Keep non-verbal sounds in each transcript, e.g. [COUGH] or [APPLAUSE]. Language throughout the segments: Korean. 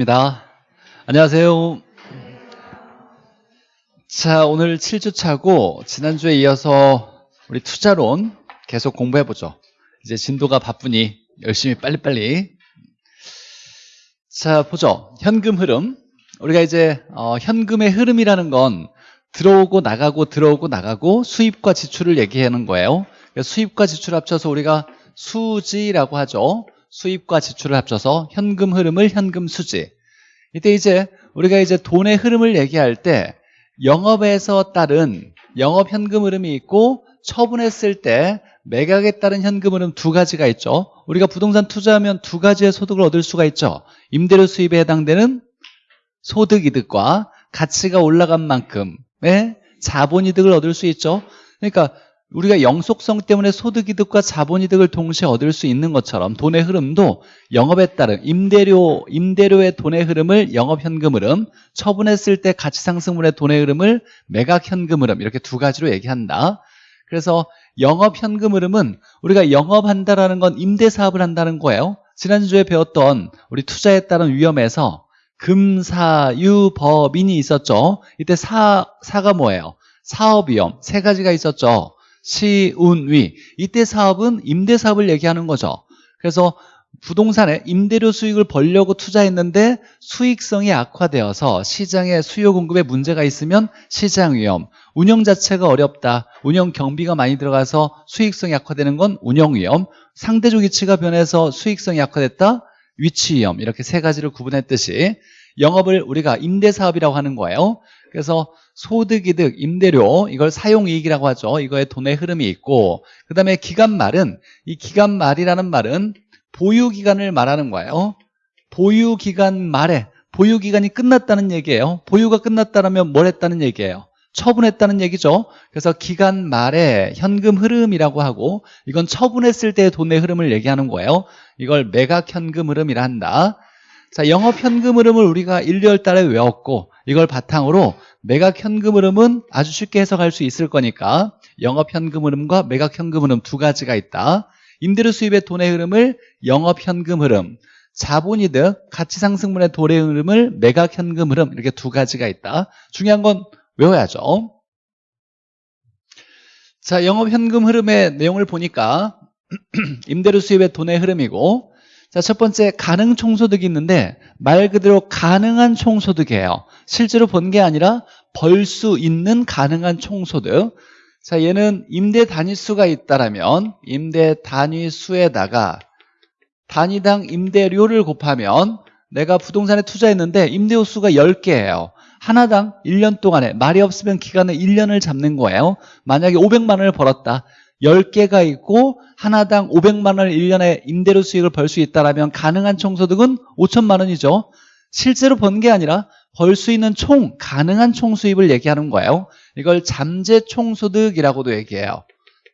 입니다. 안녕하세요. 자, 오늘 7주 차고 지난주에 이어서 우리 투자론 계속 공부해 보죠. 이제 진도가 바쁘니 열심히 빨리빨리. 자, 보죠. 현금 흐름. 우리가 이제 어, 현금의 흐름이라는 건 들어오고 나가고 들어오고 나가고 수입과 지출을 얘기하는 거예요. 수입과 지출 합쳐서 우리가 수지라고 하죠. 수입과 지출을 합쳐서 현금 흐름을 현금 수지. 이때 이제 우리가 이제 돈의 흐름을 얘기할 때 영업에서 따른 영업 현금 흐름이 있고 처분했을 때 매각에 따른 현금 흐름 두 가지가 있죠. 우리가 부동산 투자하면 두 가지의 소득을 얻을 수가 있죠. 임대료 수입에 해당되는 소득 이득과 가치가 올라간 만큼의 자본 이득을 얻을 수 있죠. 그러니까 우리가 영속성 때문에 소득이득과 자본이득을 동시에 얻을 수 있는 것처럼 돈의 흐름도 영업에 따른 임대료, 임대료의 돈의 흐름을 영업현금 흐름, 처분했을 때 가치상승분의 돈의 흐름을 매각현금 흐름 이렇게 두 가지로 얘기한다. 그래서 영업현금 흐름은 우리가 영업한다라는 건 임대사업을 한다는 거예요. 지난주에 배웠던 우리 투자에 따른 위험에서 금사유법인이 있었죠. 이때 사, 사가 뭐예요? 사업위험 세 가지가 있었죠. 시운위. 이때 사업은 임대사업을 얘기하는 거죠. 그래서 부동산에 임대료 수익을 벌려고 투자했는데 수익성이 악화되어서 시장에 수요 공급에 문제가 있으면 시장 위험 운영 자체가 어렵다 운영 경비가 많이 들어가서 수익성이 악화되는 건 운영 위험 상대적 위치가 변해서 수익성이 악화됐다 위치 위험 이렇게 세 가지를 구분했듯이 영업을 우리가 임대사업이라고 하는 거예요 그래서 소득이득, 임대료 이걸 사용이익이라고 하죠. 이거에 돈의 흐름이 있고 그 다음에 기간말은 이 기간말이라는 말은 보유기간을 말하는 거예요. 보유기간 말에 보유기간이 끝났다는 얘기예요. 보유가 끝났다면 뭘 했다는 얘기예요. 처분했다는 얘기죠. 그래서 기간 말에 현금 흐름이라고 하고 이건 처분했을 때의 돈의 흐름을 얘기하는 거예요. 이걸 매각 현금 흐름이라 한다. 자, 영업 현금 흐름을 우리가 1, 2월 달에 외웠고 이걸 바탕으로 매각 현금 흐름은 아주 쉽게 해석할 수 있을 거니까 영업 현금 흐름과 매각 현금 흐름 두 가지가 있다. 임대료 수입의 돈의 흐름을 영업 현금 흐름, 자본이득, 가치상승분의 돈의 흐름을 매각 현금 흐름 이렇게 두 가지가 있다. 중요한 건 외워야죠. 자, 영업 현금 흐름의 내용을 보니까 [CLEARS THROAT] 임대료 수입의 돈의 흐름이고 자, 첫 번째 가능 총소득이 있는데 말 그대로 가능한 총소득이에요. 실제로 번게 아니라 벌 수 있는 가능한 총소득. 자, 얘는 임대 단위수가 있다라면 임대 단위수에다가 단위당 임대료를 곱하면 내가 부동산에 투자했는데 임대호 수가 10개예요. 하나당 1년 동안에 말이 없으면 기간을 1년을 잡는 거예요. 만약에 500만 원을 벌었다. 10개가 있고 하나당 500만 원을 1년에 임대료 수익을 벌 수 있다면 가능한 총소득은 5천만 원이죠. 실제로 번 게 아니라 벌 수 있는 총, 가능한 총 수입을 얘기하는 거예요. 이걸 잠재 총소득이라고도 얘기해요.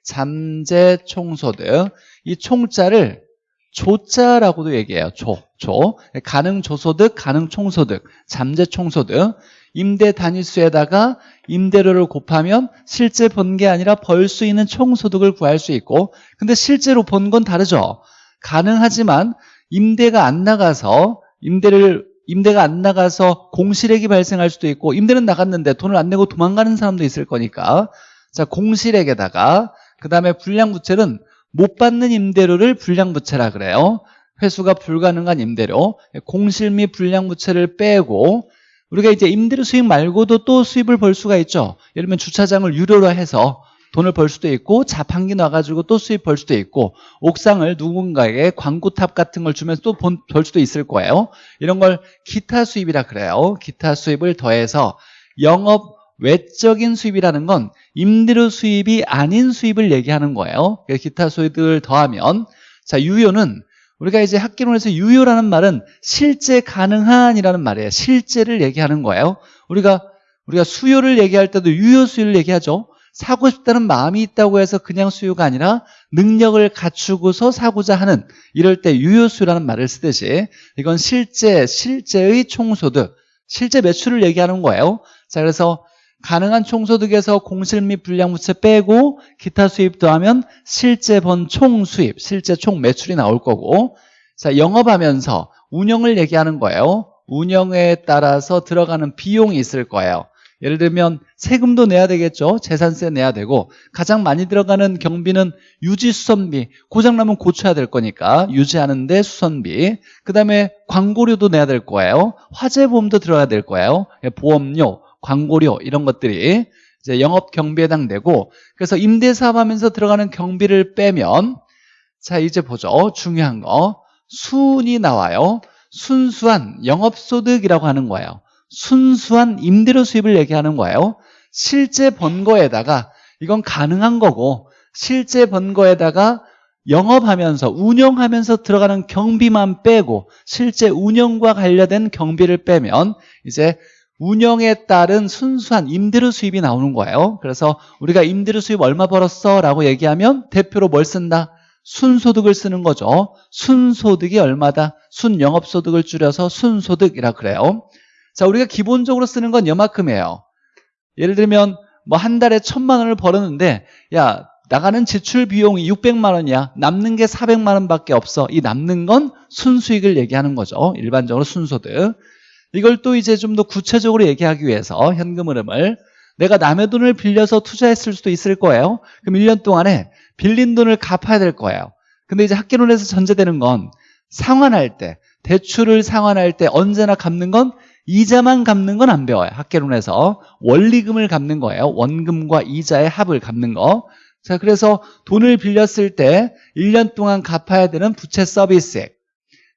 잠재 총소득. 이 총자를 조자라고도 얘기해요. 조, 조. 가능 조소득, 가능 총소득, 잠재 총소득. 임대 단위수에다가 임대료를 곱하면 실제 번 게 아니라 벌 수 있는 총소득을 구할 수 있고 근데 실제로 번 건 다르죠. 가능하지만 임대가 안 나가서 임대를 임대가 안 나가서 공실액이 발생할 수도 있고 임대는 나갔는데 돈을 안 내고 도망가는 사람도 있을 거니까 자 공실액에다가 그 다음에 불량부채는 못 받는 임대료를 불량부채라 그래요. 회수가 불가능한 임대료 공실 및 불량부채를 빼고 우리가 이제 임대료 수익 말고도 또 수입을 벌 수가 있죠. 예를 들면 주차장을 유료로 해서 돈을 벌 수도 있고 자판기 놔가지고 또 수입 벌 수도 있고 옥상을 누군가에게 광고탑 같은 걸 주면서 또 벌 수도 있을 거예요. 이런 걸 기타 수입이라 그래요. 기타 수입을 더해서 영업 외적인 수입이라는 건 임대료 수입이 아닌 수입을 얘기하는 거예요. 기타 수입을 더하면 자 유효는 우리가 이제 학기론에서 유효라는 말은 실제 가능한이라는 말이에요. 실제를 얘기하는 거예요. 우리가 우리가 수요를 얘기할 때도 유효 수요를 얘기하죠. 사고 싶다는 마음이 있다고 해서 그냥 수요가 아니라 능력을 갖추고서 사고자 하는 이럴 때 유효 수요라는 말을 쓰듯이 이건 실제 실제의 총소득, 실제 매출을 얘기하는 거예요. 자, 그래서 가능한 총소득에서 공실 및 불량부채 빼고 기타 수입 더하면 실제 번 총수입, 실제 총 매출이 나올 거고 자 영업하면서 운영을 얘기하는 거예요. 운영에 따라서 들어가는 비용이 있을 거예요. 예를 들면 세금도 내야 되겠죠. 재산세 내야 되고 가장 많이 들어가는 경비는 유지 수선비. 고장나면 고쳐야 될 거니까 유지하는데 수선비. 그 다음에 광고료도 내야 될 거예요. 화재보험도 들어야 될 거예요. 예, 보험료, 광고료 이런 것들이 이제 영업 경비에 해당되고 그래서 임대사업 하면서 들어가는 경비를 빼면 자 이제 보죠. 중요한 거 순이 나와요. 순수한 영업소득이라고 하는 거예요. 순수한 임대료 수입을 얘기하는 거예요. 실제 번 거에다가 이건 가능한 거고 실제 번 거에다가 영업하면서 운영하면서 들어가는 경비만 빼고 실제 운영과 관련된 경비를 빼면 이제 운영에 따른 순수한 임대료 수입이 나오는 거예요. 그래서 우리가 임대료 수입 얼마 벌었어? 라고 얘기하면 대표로 뭘 쓴다? 순소득을 쓰는 거죠. 순소득이 얼마다? 순영업소득을 줄여서 순소득이라 그래요. 자, 우리가 기본적으로 쓰는 건 여만큼이에요. 예를 들면 뭐 한 달에 천만 원을 벌었는데 야 나가는 지출 비용이 600만 원이야. 남는 게 400만 원밖에 없어. 이 남는 건 순수익을 얘기하는 거죠. 일반적으로 순소득. 이걸 또 이제 좀 더 구체적으로 얘기하기 위해서 현금 흐름을 내가 남의 돈을 빌려서 투자했을 수도 있을 거예요. 그럼 1년 동안에 빌린 돈을 갚아야 될 거예요. 근데 이제 학계론에서 전제되는 건 상환할 때, 대출을 상환할 때 언제나 갚는 건 이자만 갚는 건 안 배워요. 학계론에서 원리금을 갚는 거예요. 원금과 이자의 합을 갚는 거. 자, 그래서 돈을 빌렸을 때 1년 동안 갚아야 되는 부채 서비스액.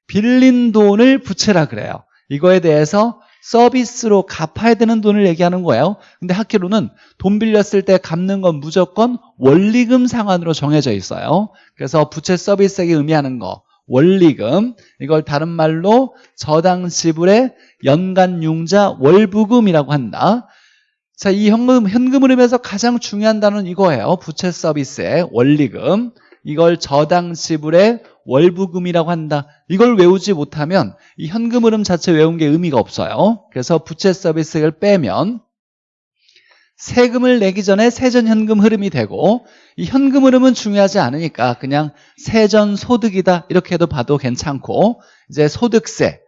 빌린 돈을 부채라 그래요. 이거에 대해서 서비스로 갚아야 되는 돈을 얘기하는 거예요. 근데 학회로는 돈 빌렸을 때 갚는 건 무조건 원리금 상환으로 정해져 있어요. 그래서 부채 서비스액이 의미하는 거 원리금 이걸 다른 말로 저당 지불의 연간 융자 월부금이라고 한다. 자, 이 현금, 현금 흐름에서 가장 중요한 단어는 이거예요. 부채 서비스의 원리금. 이걸 저당 지불의 월부금이라고 한다. 이걸 외우지 못하면 이 현금 흐름 자체 외운 게 의미가 없어요. 그래서 부채 서비스를 빼면 세금을 내기 전에 세전 현금 흐름이 되고 이 현금 흐름은 중요하지 않으니까 그냥 세전 소득이다 이렇게 해도 봐도 괜찮고 이제 소득세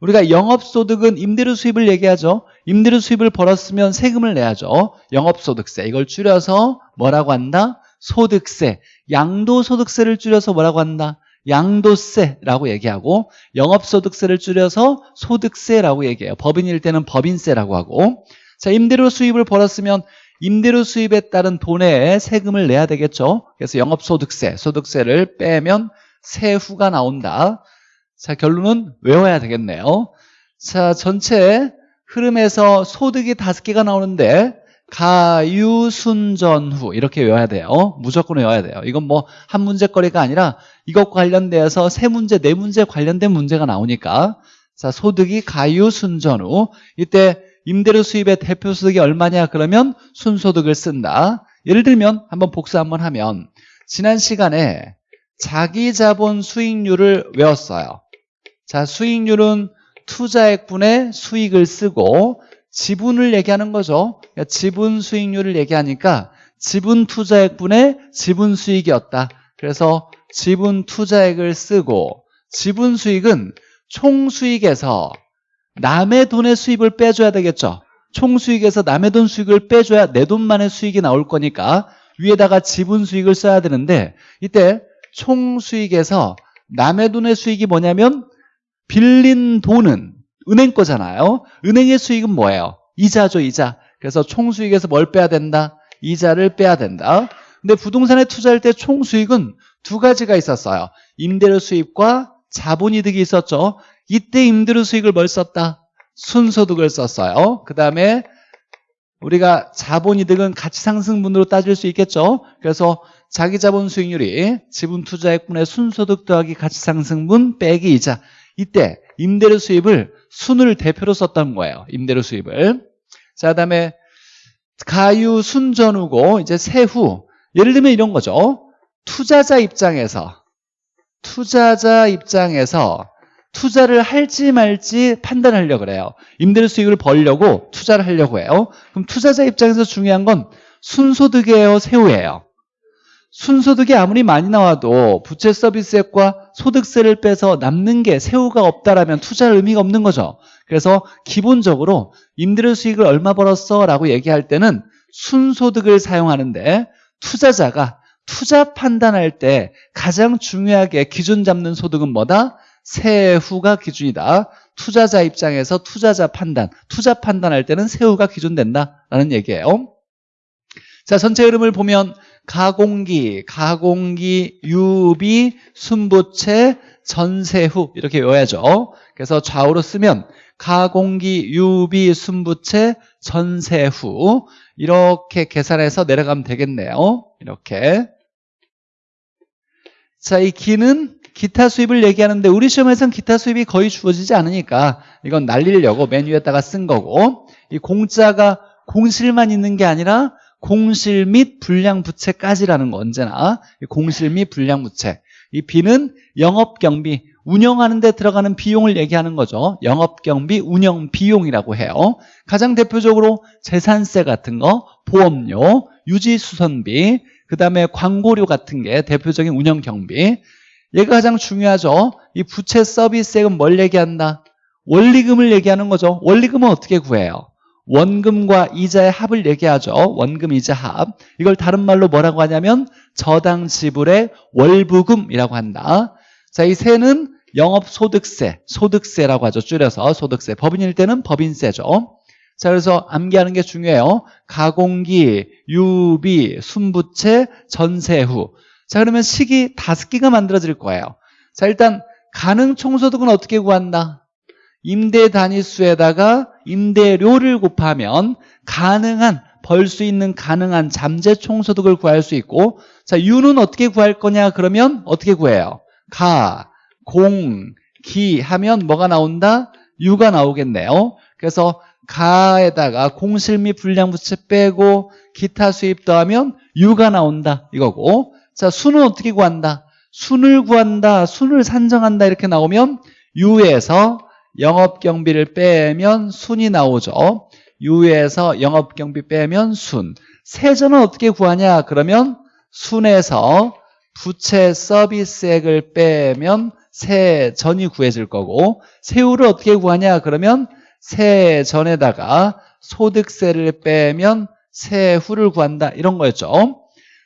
우리가 영업소득은 임대료 수입을 얘기하죠 임대료 수입을 벌었으면 세금을 내야죠 영업소득세 이걸 줄여서 뭐라고 한다? 소득세 양도소득세를 줄여서 뭐라고 한다? 양도세라고 얘기하고 영업소득세를 줄여서 소득세라고 얘기해요. 법인일 때는 법인세라고 하고 자 임대료 수입을 벌었으면 임대료 수입에 따른 돈에 세금을 내야 되겠죠. 그래서 영업소득세, 소득세를 빼면 세후가 나온다. 자 결론은 외워야 되겠네요. 자 전체 흐름에서 소득이 다섯 개가 나오는데 가유순전후 이렇게 외워야 돼요. 무조건 외워야 돼요. 이건 뭐 한 문제거리가 아니라 이것과 관련돼서 세 문제, 네 문제 관련된 문제가 나오니까 자 소득이 가유순전후 이때 임대료 수입의 대표 소득이 얼마냐 그러면 순소득을 쓴다. 예를 들면 한번 복수 한번 하면 지난 시간에 자기 자본 수익률을 외웠어요. 자 수익률은 투자액분의 수익을 쓰고 지분을 얘기하는 거죠. 그러니까 지분 수익률을 얘기하니까 지분 투자액분의 지분 수익이었다. 그래서 지분 투자액을 쓰고 지분 수익은 총 수익에서 남의 돈의 수입을 빼줘야 되겠죠. 총 수익에서 남의 돈 수익을 빼줘야 내 돈만의 수익이 나올 거니까 위에다가 지분 수익을 써야 되는데 이때 총 수익에서 남의 돈의 수익이 뭐냐면 빌린 돈은 은행 거잖아요. 은행의 수익은 뭐예요? 이자죠, 이자. 그래서 총수익에서 뭘 빼야 된다? 이자를 빼야 된다. 근데 부동산에 투자할 때 총수익은 두 가지가 있었어요. 임대료 수입과 자본이득이 있었죠. 이때 임대료 수익을 뭘 썼다? 순소득을 썼어요. 그 다음에 우리가 자본이득은 가치상승분으로 따질 수 있겠죠. 그래서 자기자본 수익률이 지분 투자액분의 순소득 더하기 가치상승분 빼기 이자 이때 임대료 수입을 순을 대표로 썼던 거예요. 임대료 수입을. 자, 그다음에 가유 순전후고 이제 세후. 예를 들면 이런 거죠. 투자자 입장에서 투자자 입장에서 투자를 할지 말지 판단하려고 그래요. 임대료 수익을 벌려고 투자를 하려고 해요. 그럼 투자자 입장에서 중요한 건 순소득이에요, 세후예요. 순소득이 아무리 많이 나와도 부채 서비스액과 소득세를 빼서 남는 게 세후가 없다라면 투자할 의미가 없는 거죠. 그래서 기본적으로 임대료 수익을 얼마 벌었어? 라고 얘기할 때는 순소득을 사용하는데 투자자가 투자 판단할 때 가장 중요하게 기준 잡는 소득은 뭐다? 세후가 기준이다. 투자자 입장에서 투자자 판단, 투자 판단할 때는 세후가 기준된다라는 얘기예요. 자, 전체 흐름을 보면 가공기, 가공기, 유비, 순부채, 전세후 이렇게 외워야죠. 그래서 좌우로 쓰면 가공기, 유비, 순부채, 전세후 이렇게 계산해서 내려가면 되겠네요. 이렇게. 자, 이 기는 기타 수입을 얘기하는데 우리 시험에서는 기타 수입이 거의 주어지지 않으니까 이건 날리려고 메뉴에다가 쓴 거고 이 공짜가 공실만 있는 게 아니라 공실 및 불량부채까지라는 거 언제나. 공실 및 불량부채. 이 B는 영업경비 운영하는 데 들어가는 비용을 얘기하는 거죠. 영업경비 운영 비용이라고 해요. 가장 대표적으로 재산세 같은 거 보험료 유지수선비 그 다음에 광고료 같은 게 대표적인 운영경비 얘가 가장 중요하죠 이 부채 서비스액은 뭘 얘기한다 원리금을 얘기하는 거죠 원리금은 어떻게 구해요 원금과 이자의 합을 얘기하죠. 원금 이자 합. 이걸 다른 말로 뭐라고 하냐면 저당 지불의 월부금이라고 한다. 자, 이 세는 영업소득세, 소득세라고 하죠. 줄여서 소득세. 법인일 때는 법인세죠. 자, 그래서 암기하는 게 중요해요. 가공기, 유비, 순부채, 전세후. 자, 그러면 식이 다섯 개가 만들어질 거예요. 자, 일단 가능 총소득은 어떻게 구한다? 임대 단위수에다가 임대료를 곱하면 가능한 벌 수 있는 가능한 잠재 총소득을 구할 수 있고 자 유는 어떻게 구할 거냐 그러면 어떻게 구해요? 가, 공, 기 하면 뭐가 나온다? 유가 나오겠네요 그래서 가에다가 공실 및 불량부채 빼고 기타 수입 더하면 유가 나온다 이거고 자 수는 어떻게 구한다? 순을 구한다 순을 산정한다 이렇게 나오면 유에서 영업경비를 빼면 순이 나오죠. 유에서 영업경비 빼면 순. 세전은 어떻게 구하냐? 그러면 순에서 부채 서비스액을 빼면 세전이 구해질 거고 세후를 어떻게 구하냐? 그러면 세전에다가 소득세를 빼면 세후를 구한다. 이런 거였죠.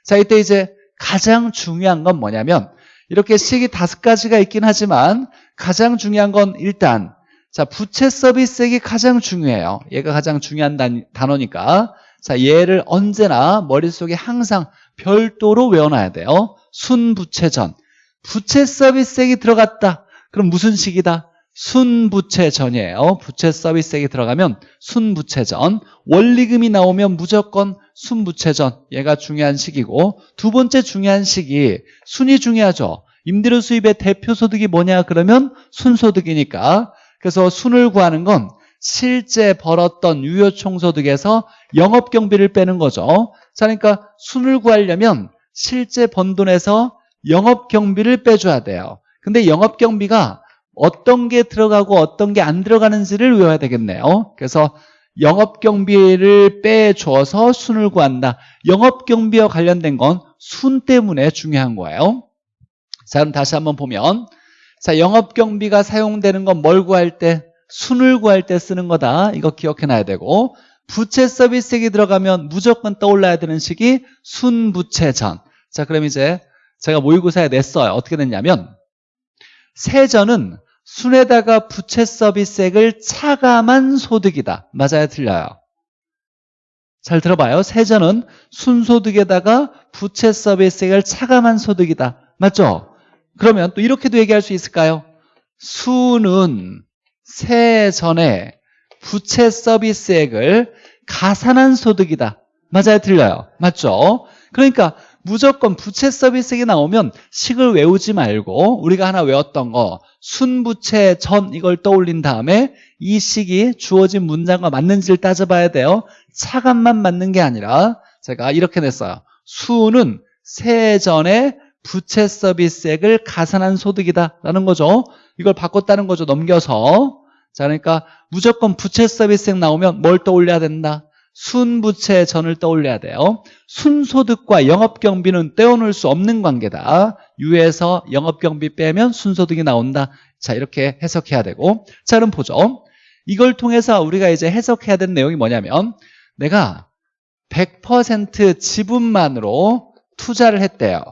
자, 이때 이제 가장 중요한 건 뭐냐면 이렇게 식이 다섯 가지가 있긴 하지만 가장 중요한 건 일단 자, 부채 서비스액이 가장 중요해요. 얘가 가장 중요한 단, 단어니까. 자, 얘를 언제나 머릿속에 항상 별도로 외워놔야 돼요. 순부채전. 부채 서비스액이 들어갔다. 그럼 무슨 식이다? 순부채전이에요. 부채 서비스액이 들어가면 순부채전. 원리금이 나오면 무조건 순부채전. 얘가 중요한 식이고 두 번째 중요한 식이 순이 중요하죠. 임대료 수입의 대표 소득이 뭐냐 그러면 순소득이니까 그래서 순을 구하는 건 실제 벌었던 유효총소득에서 영업경비를 빼는 거죠. 자, 그러니까 순을 구하려면 실제 번 돈에서 영업경비를 빼줘야 돼요. 근데 영업경비가 어떤 게 들어가고 어떤 게 안 들어가는지를 외워야 되겠네요. 그래서 영업경비를 빼줘서 순을 구한다. 영업경비와 관련된 건 순 때문에 중요한 거예요. 자, 그럼 다시 한번 보면 자, 영업경비가 사용되는 건 뭘 구할 때? 순을 구할 때 쓰는 거다. 이거 기억해놔야 되고 부채 서비스액이 들어가면 무조건 떠올라야 되는 식이 순부채전. 자, 그럼 이제 제가 모의고사에 냈어요. 어떻게 됐냐면 세전은 순에다가 부채 서비스액을 차감한 소득이다. 맞아요? 틀려요? 잘 들어봐요. 세전은 순소득에다가 부채 서비스액을 차감한 소득이다. 맞죠? 그러면 또 이렇게도 얘기할 수 있을까요? 수는 세전에 부채 서비스액을 가산한 소득이다. 맞아요? 틀려요? 맞죠? 그러니까 무조건 부채 서비스액이 나오면 식을 외우지 말고 우리가 하나 외웠던 거 순부채 전 이걸 떠올린 다음에 이 식이 주어진 문장과 맞는지를 따져봐야 돼요. 차감만 맞는 게 아니라 제가 이렇게 냈어요. 수는 세전에 부채 서비스액을 가산한 소득이다라는 거죠. 이걸 바꿨다는 거죠. 넘겨서. 자, 그러니까 무조건 부채 서비스액 나오면 뭘 떠올려야 된다? 순부채 전을 떠올려야 돼요. 순소득과 영업경비는 떼어놓을 수 없는 관계다. 유에서 영업경비 빼면 순소득이 나온다. 자, 이렇게 해석해야 되고. 자, 그럼 보죠. 이걸 통해서 우리가 이제 해석해야 되는 내용이 뭐냐면 내가 100% 지분만으로 투자를 했대요.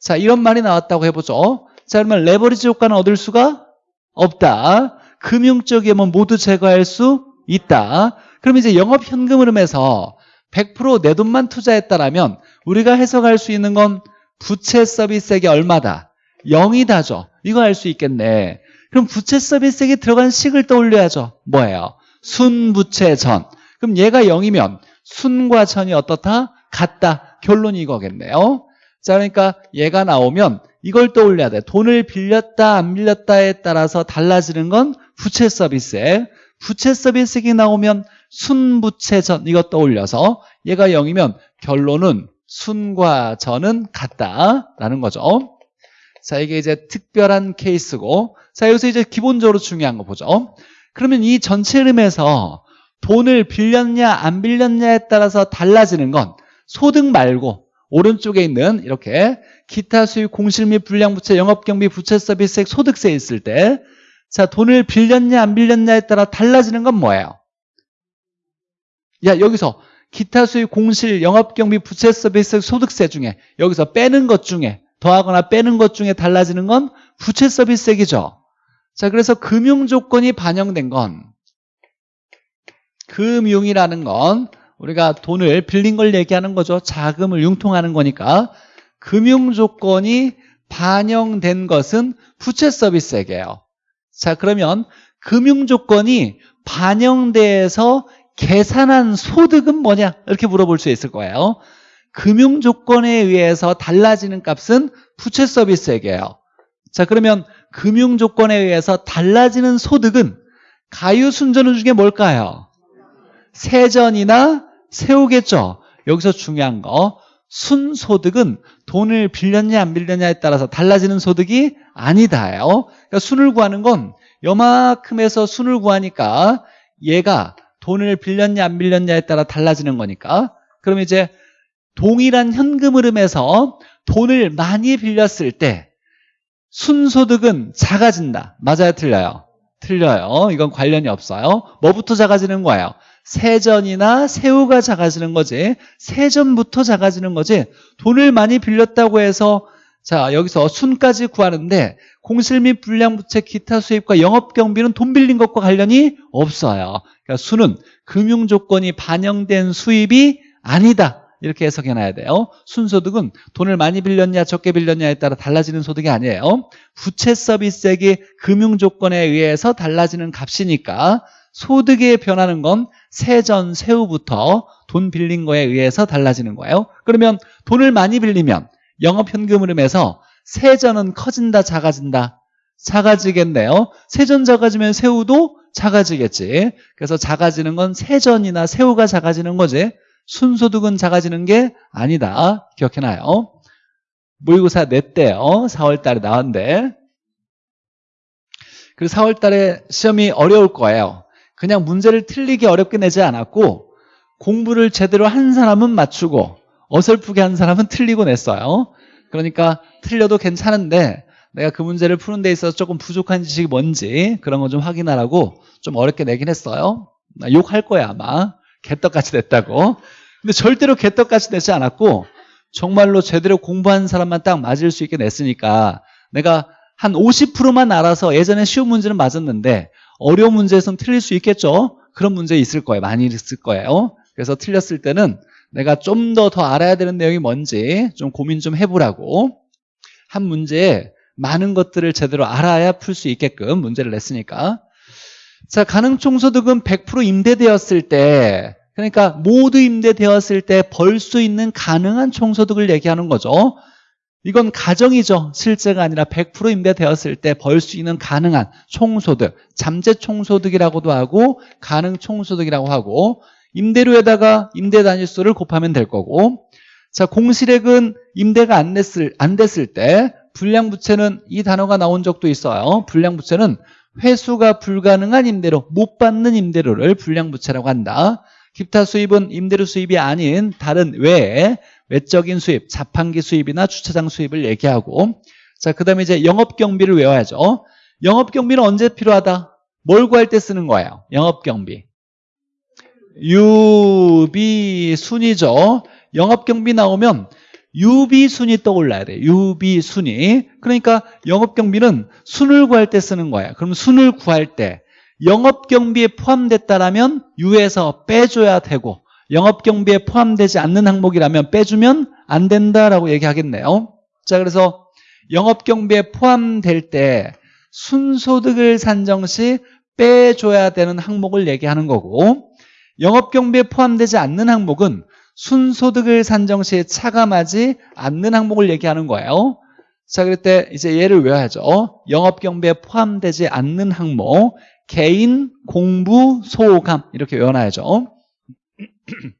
자, 이런 말이 나왔다고 해보죠. 자, 그러면 레버리지 효과는 얻을 수가 없다. 금융적 위험은 모두 제거할 수 있다. 그럼 이제 영업 현금 흐름에서 100%내 돈만 투자했다라면 우리가 해석할 수 있는 건 부채 서비스액이 얼마다? 0이다죠. 이거 알 수 있겠네. 그럼 부채 서비스액이 들어간 식을 떠올려야죠. 뭐예요? 순부채 전. 그럼 얘가 0이면 순과 전이 어떻다? 같다. 결론이 이거겠네요. 자, 그러니까 얘가 나오면 이걸 떠올려야 돼. 돈을 빌렸다, 안 빌렸다에 따라서 달라지는 건 부채 서비스액. 부채 서비스액이 나오면 순부채 전 이거 떠올려서 얘가 0이면 결론은 순과 전은 같다라는 거죠. 자, 이게 이제 특별한 케이스고 자, 여기서 이제 기본적으로 중요한 거 보죠. 그러면 이 전체 흐름에서 돈을 빌렸냐 안 빌렸냐에 따라서 달라지는 건 소득 말고 오른쪽에 있는 이렇게 기타 수익 공실 및 불량부채 영업경비 부채 서비스액 소득세 있을 때 자, 돈을 빌렸냐 안 빌렸냐에 따라 달라지는 건 뭐예요? 야, 여기서 기타 수익 공실 영업경비 부채 서비스 소득세 중에 여기서 빼는 것 중에 더하거나 빼는 것 중에 달라지는 건 부채 서비스액이죠. 자, 그래서 금융 조건이 반영된 건 금융이라는 건 우리가 돈을 빌린 걸 얘기하는 거죠. 자금을 융통하는 거니까 금융 조건이 반영된 것은 부채 서비스액이에요. 자, 그러면 금융 조건이 반영돼서 계산한 소득은 뭐냐? 이렇게 물어볼 수 있을 거예요. 금융 조건에 의해서 달라지는 값은 부채 서비스액이에요. 자, 그러면 금융 조건에 의해서 달라지는 소득은 가유 순전후 중에 뭘까요? 세전이나 세우겠죠. 여기서 중요한 거 순소득은 돈을 빌렸냐 안 빌렸냐에 따라서 달라지는 소득이 아니다예요. 그러니까 순을 구하는 건 요만큼에서 순을 구하니까 얘가 돈을 빌렸냐 안 빌렸냐에 따라 달라지는 거니까 그럼 이제 동일한 현금 흐름에서 돈을 많이 빌렸을 때 순소득은 작아진다. 맞아요? 틀려요? 틀려요. 이건 관련이 없어요. 뭐부터 작아지는 거예요? 세전이나 세후가 작아지는 거지. 세전부터 작아지는 거지. 돈을 많이 빌렸다고 해서 자 여기서 순까지 구하는데 공실 및 불량부채 기타 수입과 영업경비는 돈 빌린 것과 관련이 없어요. 그러니까 수는 금융 조건이 반영된 수입이 아니다. 이렇게 해석해놔야 돼요. 순소득은 돈을 많이 빌렸냐 적게 빌렸냐에 따라 달라지는 소득이 아니에요. 부채 서비스액이 금융 조건에 의해서 달라지는 값이니까 소득에 변하는 건 세전, 세후부터 돈 빌린 거에 의해서 달라지는 거예요. 그러면 돈을 많이 빌리면 영업현금 흐름에서 세전은 커진다, 작아진다? 작아지겠네요. 세전 작아지면 세후도 작아지겠지. 그래서 작아지는 건 세전이나 세후가 작아지는 거지. 순소득은 작아지는 게 아니다. 기억해놔요. 모의고사 냈대요. 4월 달에 나왔는데. 그리고 4월 달에 시험이 어려울 거예요. 그냥 문제를 틀리게 어렵게 내지 않았고 공부를 제대로 한 사람은 맞추고 어설프게 한 사람은 틀리고 냈어요. 그러니까 틀려도 괜찮은데 내가 그 문제를 푸는 데 있어서 조금 부족한 지식이 뭔지 그런 거 좀 확인하라고 좀 어렵게 내긴 했어요. 욕할 거야 아마. 개떡같이 냈다고. 근데 절대로 개떡같이 냈지 않았고 정말로 제대로 공부한 사람만 딱 맞을 수 있게 냈으니까 내가 한 50%만 알아서 예전에 쉬운 문제는 맞았는데 어려운 문제에서는 틀릴 수 있겠죠. 그런 문제 있을 거예요. 많이 있을 거예요. 그래서 틀렸을 때는 내가 좀더더 알아야 되는 내용이 뭔지 좀 고민 좀 해보라고 한 문제에 많은 것들을 제대로 알아야 풀 수 있게끔 문제를 냈으니까. 자 가능 총소득은 100% 임대되었을 때 그러니까 모두 임대되었을 때 벌 수 있는 가능한 총소득을 얘기하는 거죠. 이건 가정이죠. 실제가 아니라 100% 임대되었을 때 벌 수 있는 가능한 총소득 잠재 총소득이라고도 하고 가능 총소득이라고 하고 임대료에다가 임대 단위수를 곱하면 될 거고 자 공실액은 임대가 안 됐을, 안 됐을 때 불량부채는 이 단어가 나온 적도 있어요 불량부채는 회수가 불가능한 임대료 못 받는 임대료를 불량부채라고 한다 기타 수입은 임대료 수입이 아닌 다른 외에 외적인 수입 자판기 수입이나 주차장 수입을 얘기하고 자 그 다음에 이제 영업경비를 외워야죠 영업경비는 언제 필요하다 뭘 구할 때 쓰는 거예요? 영업경비. 유비순이죠. 영업경비 나오면 유비순이 떠올라야 돼. 유비순이. 그러니까 영업경비는 순을 구할 때 쓰는 거예요. 그럼 순을 구할 때 영업경비에 포함됐다라면 유에서 빼줘야 되고 영업경비에 포함되지 않는 항목이라면 빼주면 안 된다라고 얘기하겠네요. 자, 그래서 영업경비에 포함될 때 순소득을 산정 시 빼줘야 되는 항목을 얘기하는 거고 영업경비에 포함되지 않는 항목은 순소득을 산정 시에 차감하지 않는 항목을 얘기하는 거예요. 자, 그럴 때 이제 얘를 외워야죠. 영업경비에 포함되지 않는 항목, 개인, 공부, 소감 이렇게 외워놔야죠. [CLEARS THROAT]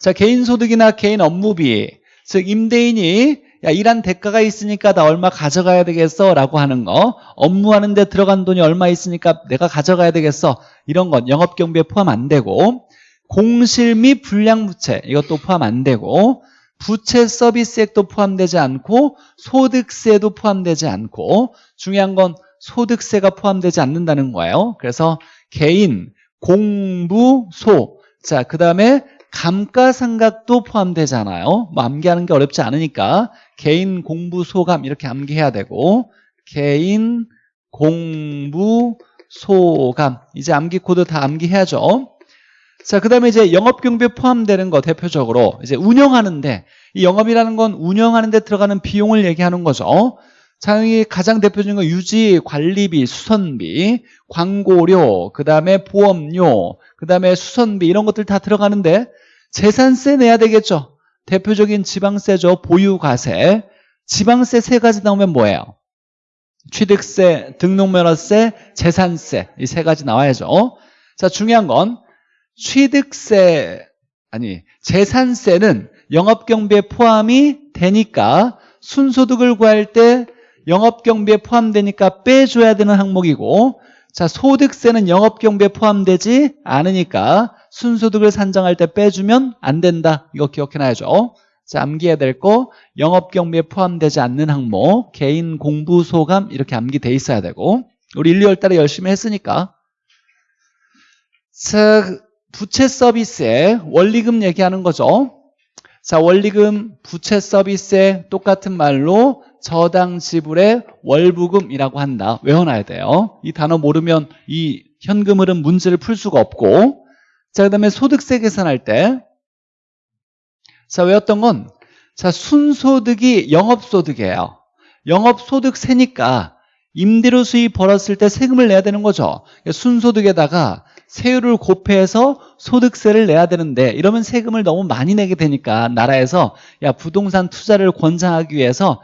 자, 개인 소득이나 개인 업무비, 즉 임대인이 야, 일한 대가가 있으니까 나 얼마 가져가야 되겠어? 라고 하는 거. 업무하는 데 들어간 돈이 얼마 있으니까 내가 가져가야 되겠어? 이런 건 영업경비에 포함 안 되고 공실 및 불량부채 이것도 포함 안 되고 부채 서비스액도 포함되지 않고 소득세도 포함되지 않고 중요한 건 소득세가 포함되지 않는다는 거예요. 그래서 개인, 공부, 소. 자, 그 다음에 감가상각도 포함되잖아요. 뭐 암기하는 게 어렵지 않으니까 개인, 공부, 소감 이렇게 암기해야 되고 개인, 공부, 소감. 이제 암기 코드 다 암기해야죠. 자, 그 다음에 이제 영업경비에 포함되는 거 대표적으로 이제 운영하는데 이 영업이라는 건 운영하는데 들어가는 비용을 얘기하는 거죠. 자, 이 가장 대표적인 건 유지, 관리비, 수선비, 광고료, 그 다음에 보험료, 그 다음에 수선비 이런 것들 다 들어가는데 재산세 내야 되겠죠. 대표적인 지방세죠. 보유과세. 지방세 세 가지 나오면 뭐예요? 취득세, 등록면허세, 재산세 이 세 가지 나와야죠. 자, 중요한 건 취득세 아니 재산세는 영업경비에 포함이 되니까 순소득을 구할 때 영업경비에 포함되니까 빼줘야 되는 항목이고 자 소득세는 영업경비에 포함되지 않으니까 순소득을 산정할 때 빼주면 안 된다. 이거 기억해놔야죠. 자 암기해야 될 거. 영업경비에 포함되지 않는 항목 개인 공부 소감 이렇게 암기돼 있어야 되고 우리 1, 2월 달에 열심히 했으니까. 자 부채 서비스에 원리금 얘기하는 거죠. 자, 원리금, 부채 서비스에 똑같은 말로 저당 지불의 월부금이라고 한다. 외워놔야 돼요. 이 단어 모르면 이 현금 흐름 문제를 풀 수가 없고 자, 그 다음에 소득세 계산할 때 자, 외웠던 건 자, 순소득이 영업소득이에요. 영업소득세니까 임대료 수입 벌었을 때 세금을 내야 되는 거죠. 순소득에다가 세율을 곱해서 소득세를 내야 되는데 이러면 세금을 너무 많이 내게 되니까 나라에서 야 부동산 투자를 권장하기 위해서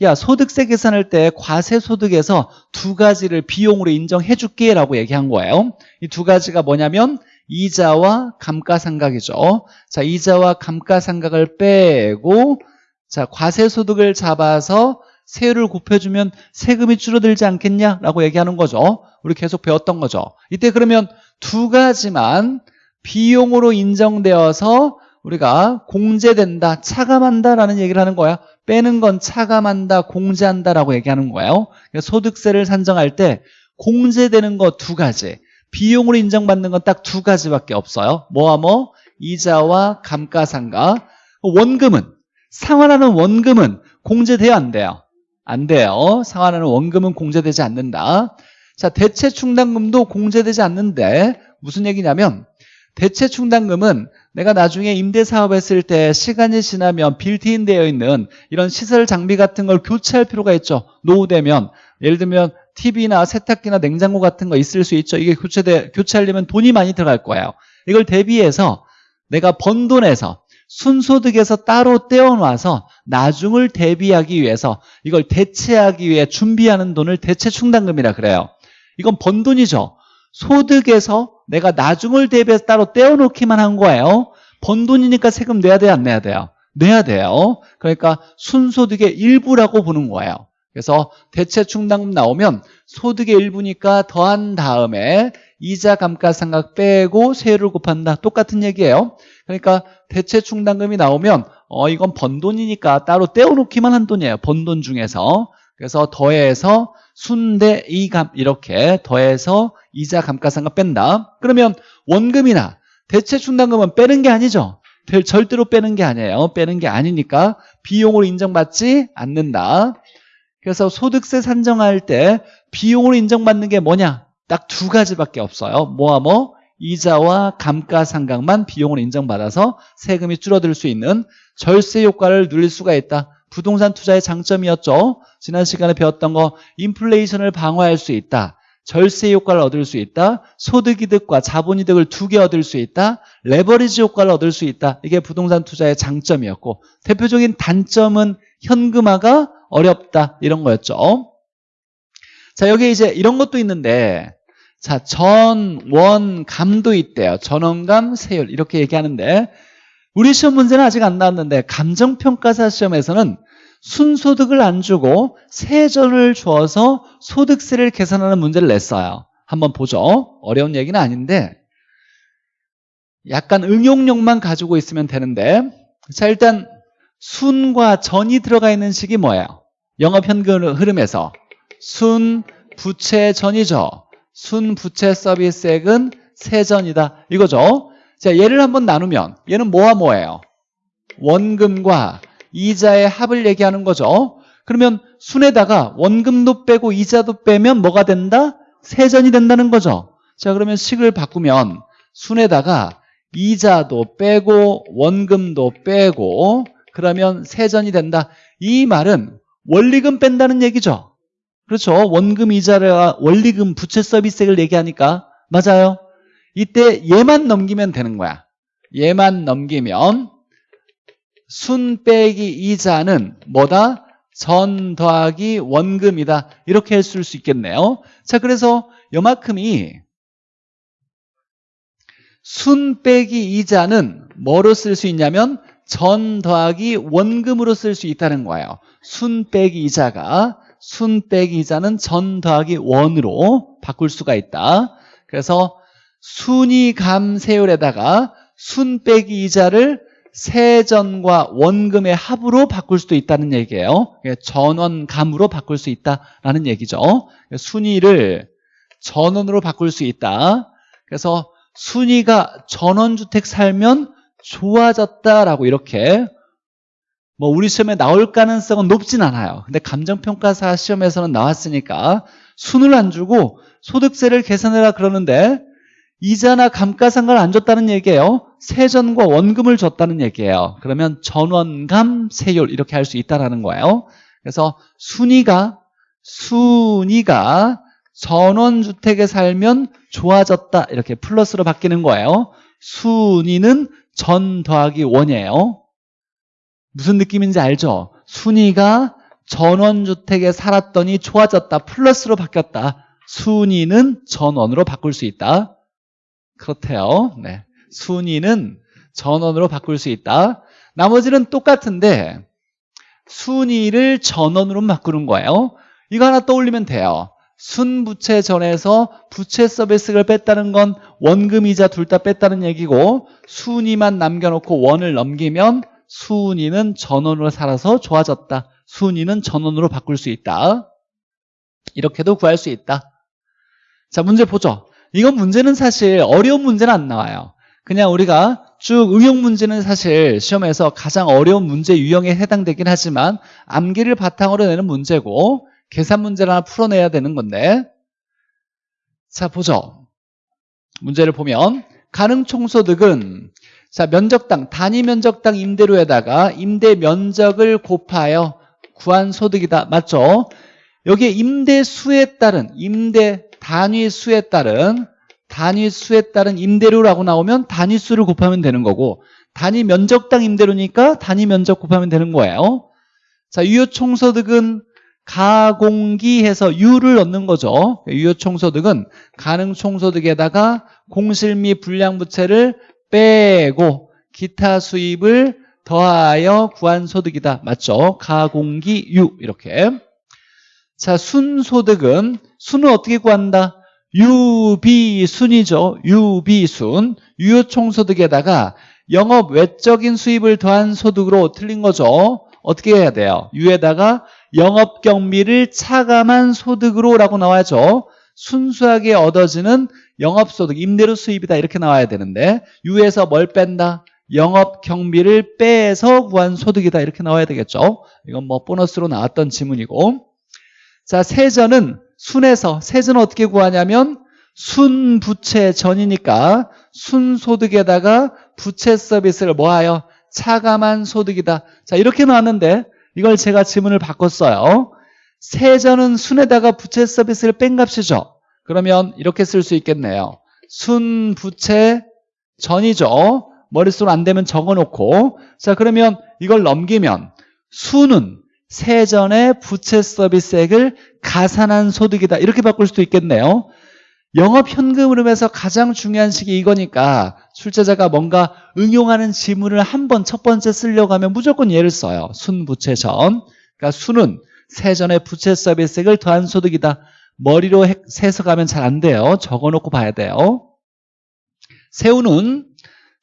야 소득세 계산할 때 과세 소득에서 두 가지를 비용으로 인정해 줄게 라고 얘기한 거예요. 이 두 가지가 뭐냐면 이자와 감가상각이죠. 자 이자와 감가상각을 빼고 자 과세 소득을 잡아서 세율을 곱해주면 세금이 줄어들지 않겠냐라고 얘기하는 거죠. 우리 계속 배웠던 거죠. 이때 그러면 두 가지만 비용으로 인정되어서 우리가 공제된다, 차감한다라는 얘기를 하는 거야. 빼는 건 차감한다, 공제한다라고 얘기하는 거예요. 그러니까 소득세를 산정할 때 공제되는 거 두 가지, 비용으로 인정받는 건 딱 두 가지밖에 없어요. 뭐와 뭐? 이자와 감가상각. 원금은 상환하는 원금은 공제돼요, 안 돼요? 안 돼요. 상환하는 원금은 공제되지 않는다. 자, 대체 충당금도 공제되지 않는데 무슨 얘기냐면 대체 충당금은 내가 나중에 임대 사업 했을 때 시간이 지나면 빌트인 되어 있는 이런 시설 장비 같은 걸 교체할 필요가 있죠. 노후되면 예를 들면 TV나 세탁기나 냉장고 같은 거 있을 수 있죠. 이게 교체돼, 교체하려면 돈이 많이 들어갈 거예요. 이걸 대비해서 내가 번 돈에서 순소득에서 따로 떼어놔서 나중을 대비하기 위해서 이걸 대체하기 위해 준비하는 돈을 대체 충당금이라 그래요. 이건 번 돈이죠. 소득에서 내가 나중을 대비해서 따로 떼어놓기만 한 거예요. 번 돈이니까 세금 내야 돼요? 안 내야 돼요? 내야 돼요. 그러니까 순소득의 일부라고 보는 거예요. 그래서 대체 충당금 나오면 소득의 일부니까 더한 다음에 이자 감가상각 빼고 세율을 곱한다. 똑같은 얘기예요. 그러니까 대체 충당금이 나오면 어 이건 번 돈이니까 따로 떼어놓기만 한 돈이에요. 번 돈 중에서. 그래서 더해서 순대 이감 이렇게 더해서 이자 감가상각 뺀다. 그러면 원금이나 대체 충당금은 빼는 게 아니죠. 될- 절대로 빼는 게 아니에요. 빼는 게 아니니까 비용으로 인정받지 않는다. 그래서 소득세 산정할 때 비용으로 인정받는 게 뭐냐? 딱 두 가지밖에 없어요. 뭐와 뭐? 이자와 감가상각만 비용으로 인정받아서 세금이 줄어들 수 있는 절세 효과를 누릴 수가 있다. 부동산 투자의 장점이었죠. 지난 시간에 배웠던 거 인플레이션을 방어할 수 있다. 절세 효과를 얻을 수 있다. 소득이득과 자본이득을 두 개 얻을 수 있다. 레버리지 효과를 얻을 수 있다. 이게 부동산 투자의 장점이었고 대표적인 단점은 현금화가 어렵다. 이런 거였죠. 자, 여기 이제 이런 것도 있는데 자, 전, 원, 감도 있대요. 전원감, 세율 이렇게 얘기하는데 우리 시험 문제는 아직 안 나왔는데 감정평가사 시험에서는 순소득을 안 주고 세전을 주어서 소득세를 계산하는 문제를 냈어요. 한번 보죠. 어려운 얘기는 아닌데 약간 응용력만 가지고 있으면 되는데 자 일단 순과 전이 들어가 있는 식이 뭐예요? 영업현금 흐름에서 순, 부채, 전이죠. 순, 부채, 서비스액은 세전이다. 이거죠. 자 얘를 한번 나누면 얘는 뭐와 뭐예요? 원금과 이자의 합을 얘기하는 거죠. 그러면 순에다가 원금도 빼고 이자도 빼면 뭐가 된다? 세전이 된다는 거죠. 자 그러면 식을 바꾸면 순에다가 이자도 빼고 원금도 빼고 그러면 세전이 된다. 이 말은 원리금 뺀다는 얘기죠. 그렇죠. 원금 이자를 원리금 부채 서비스액을 얘기하니까 맞아요. 이때 얘만 넘기면 되는 거야. 얘만 넘기면 순 빼기 이자는 뭐다? 전 더하기 원금이다. 이렇게 쓸 수 있겠네요. 자, 그래서 요만큼이 순 빼기 이자는 뭐로 쓸 수 있냐면 전 더하기 원금으로 쓸 수 있다는 거예요. 순 빼기 이자가 순 빼기 이자는 전 더하기 원으로 바꿀 수가 있다. 그래서 순이 감세율에다가 순 빼기 이자를 세전과 원금의 합으로 바꿀 수도 있다는 얘기예요. 전원감으로 바꿀 수 있다라는 얘기죠. 순위를 전원으로 바꿀 수 있다. 그래서 순위가 전원주택 살면 좋아졌다라고 이렇게 뭐 우리 시험에 나올 가능성은 높진 않아요. 근데 감정평가사 시험에서는 나왔으니까 순을 안 주고 소득세를 계산해라 그러는데 이자나 감가상각을 안 줬다는 얘기예요. 세전과 원금을 줬다는 얘기예요. 그러면 전원감, 세율 이렇게 할 수 있다는 거예요. 그래서 순위가 순위가 전원주택에 살면 좋아졌다 이렇게 플러스로 바뀌는 거예요. 순위는 전 더하기 원이에요. 무슨 느낌인지 알죠? 순위가 전원주택에 살았더니 좋아졌다 플러스로 바뀌었다. 순위는 전원으로 바꿀 수 있다. 그렇대요. 네. 순위는 전원으로 바꿀 수 있다. 나머지는 똑같은데 순위를 전원으로 바꾸는 거예요. 이거 하나 떠올리면 돼요. 순부채 전에서 부채 서비스를 뺐다는 건 원금이자 둘 다 뺐다는 얘기고 순위만 남겨놓고 원을 넘기면 순위는 전원으로 살아서 좋아졌다. 순위는 전원으로 바꿀 수 있다. 이렇게도 구할 수 있다. 자 문제 보죠. 이건 문제는 사실 어려운 문제는 안 나와요. 그냥 우리가 쭉 응용 문제는 사실 시험에서 가장 어려운 문제 유형에 해당되긴 하지만 암기를 바탕으로 내는 문제고 계산 문제를 하나 풀어내야 되는 건데 자 보죠. 문제를 보면 가능 총소득은 자 면적당 단위 면적당 임대료에다가 임대 면적을 곱하여 구한 소득이다. 맞죠? 여기에 임대 수에 따른 임대 단위 수에 따른 단위 수에 따른 임대료라고 나오면 단위 수를 곱하면 되는 거고 단위 면적당 임대료니까 단위 면적 곱하면 되는 거예요. 자, 유효 총소득은 가공기해서 유를 넣는 거죠. 유효 총소득은 가능 총소득에다가 공실 및 불량 부채를 빼고 기타 수입을 더하여 구한 소득이다. 맞죠? 가공기 유 이렇게. 자, 순소득은 순은 어떻게 구한다? 유비순이죠. 유비순. 유효총소득에다가 영업 외적인 수입을 더한 소득으로 틀린 거죠. 어떻게 해야 돼요? 유에다가 영업 경비를 차감한 소득으로라고 나와야죠. 순수하게 얻어지는 영업소득, 임대료 수입이다 이렇게 나와야 되는데 유에서 뭘 뺀다? 영업 경비를 빼서 구한 소득이다 이렇게 나와야 되겠죠. 이건 뭐 보너스로 나왔던 지문이고 자 세전은 순에서 세전은 어떻게 구하냐면 순부채 전이니까 순소득에다가 부채 서비스를 뭐하여 차감한 소득이다. 자 이렇게 나왔는데 이걸 제가 지문을 바꿨어요. 세전은 순에다가 부채 서비스를 뺀 값이죠. 그러면 이렇게 쓸 수 있겠네요. 순부채 전이죠. 머릿속 안 되면 적어놓고 자 그러면 이걸 넘기면 순은 세전의 부채 서비스액을 가산한 소득이다. 이렇게 바꿀 수도 있겠네요. 영업 현금 흐름에서 가장 중요한 식이 이거니까 출제자가 뭔가 응용하는 지문을 한 번 첫 번째 쓰려고 하면 무조건 얘를 써요. 순부채전. 그러니까 순은 세전의 부채 서비스액을 더한 소득이다. 머리로 해석하면 잘 안 돼요. 적어놓고 봐야 돼요. 세우는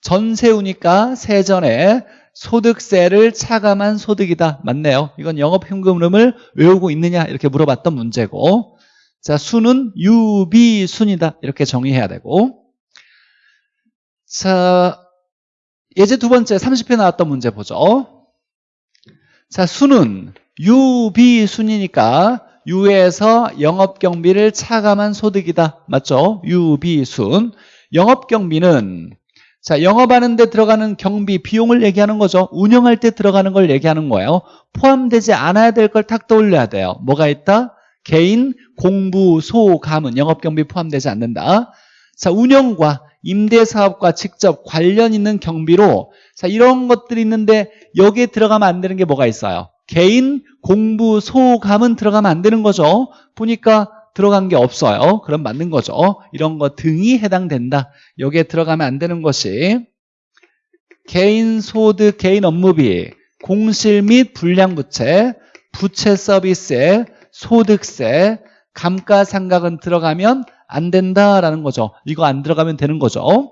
전세우니까 세전에 소득세를 차감한 소득이다. 맞네요. 이건 영업현금 흐름을 외우고 있느냐 이렇게 물어봤던 문제고 자 수는 유비순이다. 이렇게 정의해야 되고 자 예제 두 번째 30회 나왔던 문제 보죠. 자 수는 유비순이니까 유에서 영업경비를 차감한 소득이다. 맞죠? 유비순. 영업경비는 자 영업하는 데 들어가는 경비 비용을 얘기하는 거죠. 운영할 때 들어가는 걸 얘기하는 거예요. 포함되지 않아야 될 걸 탁 떠올려야 돼요. 뭐가 있다? 개인, 공부, 소, 가문, 영업 경비 포함되지 않는다. 자 운영과 임대사업과 직접 관련 있는 경비로 자 이런 것들이 있는데 여기에 들어가면 안 되는 게 뭐가 있어요? 개인, 공부, 소감은 들어가면 안 되는 거죠. 보니까 들어간 게 없어요. 그럼 맞는 거죠. 이런 거 등이 해당된다. 여기에 들어가면 안 되는 것이 개인 소득, 개인 업무비, 공실 및 불량부채, 부채 서비스에 소득세, 감가상각은 들어가면 안 된다라는 거죠. 이거 안 들어가면 되는 거죠.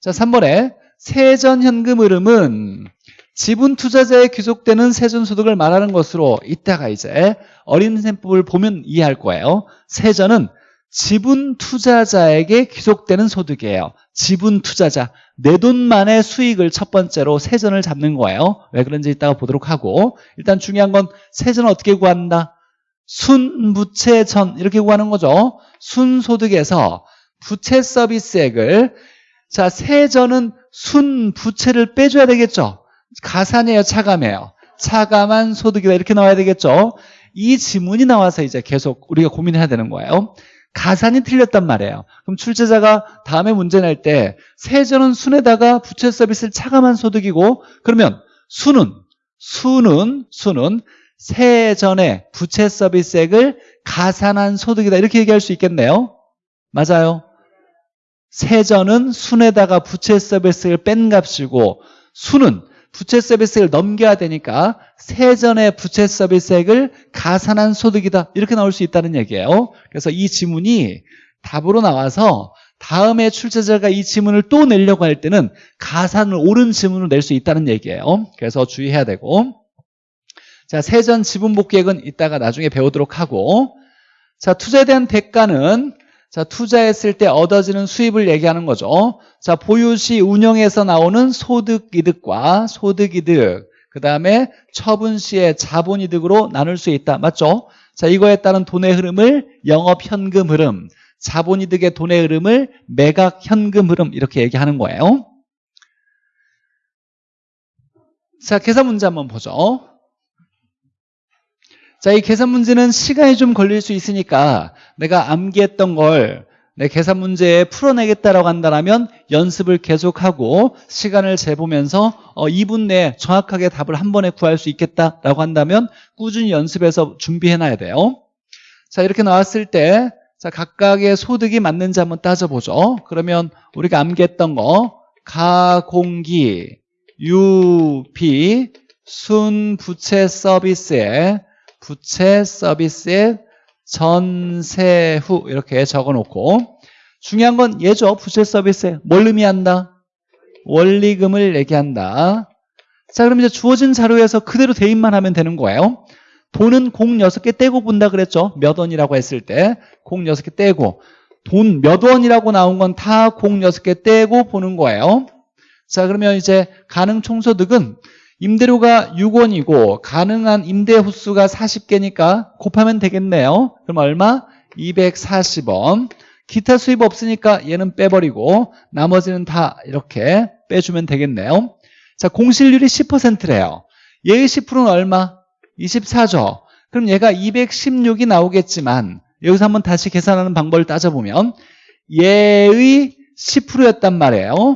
자, 3번에 세전현금 흐름은 지분 투자자에 귀속되는 세전소득을 말하는 것으로 이따가 이제 어린 셈법을 보면 이해할 거예요. 세전은 지분 투자자에게 귀속되는 소득이에요. 지분 투자자 내 돈만의 수익을 첫 번째로 세전을 잡는 거예요. 왜 그런지 이따가 보도록 하고 일단 중요한 건 세전을 어떻게 구한다? 순부채전 이렇게 구하는 거죠. 순소득에서 부채 서비스액을 자 세전은 순부채를 빼줘야 되겠죠. 가산이에요, 차감이에요? 차감한 소득이다 이렇게 나와야 되겠죠. 이 지문이 나와서 이제 계속 우리가 고민해야 되는 거예요. 가산이 틀렸단 말이에요. 그럼 출제자가 다음에 문제 낼 때 세전은 순에다가 부채 서비스를 차감한 소득이고 그러면 수는 수는 수는 세전에 부채 서비스액을 가산한 소득이다 이렇게 얘기할 수 있겠네요. 맞아요. 세전은 순에다가 부채 서비스를 뺀 값이고 수는 부채 서비스를 넘겨야 되니까 세전의 부채 서비스액을 가산한 소득이다. 이렇게 나올 수 있다는 얘기예요. 그래서 이 지문이 답으로 나와서 다음에 출제자가 이 지문을 또 내려고 할 때는 가산을 옳은 지문을 낼 수 있다는 얘기예요. 그래서 주의해야 되고. 자 세전 지분 복귀액은 이따가 나중에 배우도록 하고. 자 투자에 대한 대가는 자, 투자했을 때 얻어지는 수입을 얘기하는 거죠. 자, 보유시 운영에서 나오는 소득이득과 소득이득, 그 다음에 처분시의 자본이득으로 나눌 수 있다. 맞죠? 자, 이거에 따른 돈의 흐름을 영업현금 흐름, 자본이득의 돈의 흐름을 매각현금 흐름 이렇게 얘기하는 거예요. 자, 계산 문제 한번 보죠. 자, 이 계산 문제는 시간이 좀 걸릴 수 있으니까 내가 암기했던 걸 내 계산 문제에 풀어내겠다라고 한다면 연습을 계속하고 시간을 재보면서 어, 2분 내에 정확하게 답을 한 번에 구할 수 있겠다라고 한다면 꾸준히 연습해서 준비해놔야 돼요. 자, 이렇게 나왔을 때 자, 각각의 소득이 맞는지 한번 따져보죠. 그러면 우리가 암기했던 거 가공기, 유비, 순부채 서비스에 부채 서비스의 전세 후 이렇게 적어놓고 중요한 건 얘죠. 부채 서비스에 뭘 의미한다? 원리금을 얘기한다. 자 그럼 이제 주어진 자료에서 그대로 대입만 하면 되는 거예요. 돈은 공 6개 떼고 본다 그랬죠. 몇 원이라고 했을 때 공 6개 떼고 돈 몇 원이라고 나온 건 다 공 6개 떼고 보는 거예요. 자 그러면 이제 가능 총소득은 임대료가 6원이고 가능한 임대 호수가 40개니까 곱하면 되겠네요. 그럼 얼마? 240원. 기타 수입 없으니까 얘는 빼버리고 나머지는 다 이렇게 빼주면 되겠네요. 자 공실률이 10%래요. 얘의 10%는 얼마? 24죠. 그럼 얘가 216이 나오겠지만 여기서 한번 다시 계산하는 방법을 따져보면 얘의 10%였단 말이에요.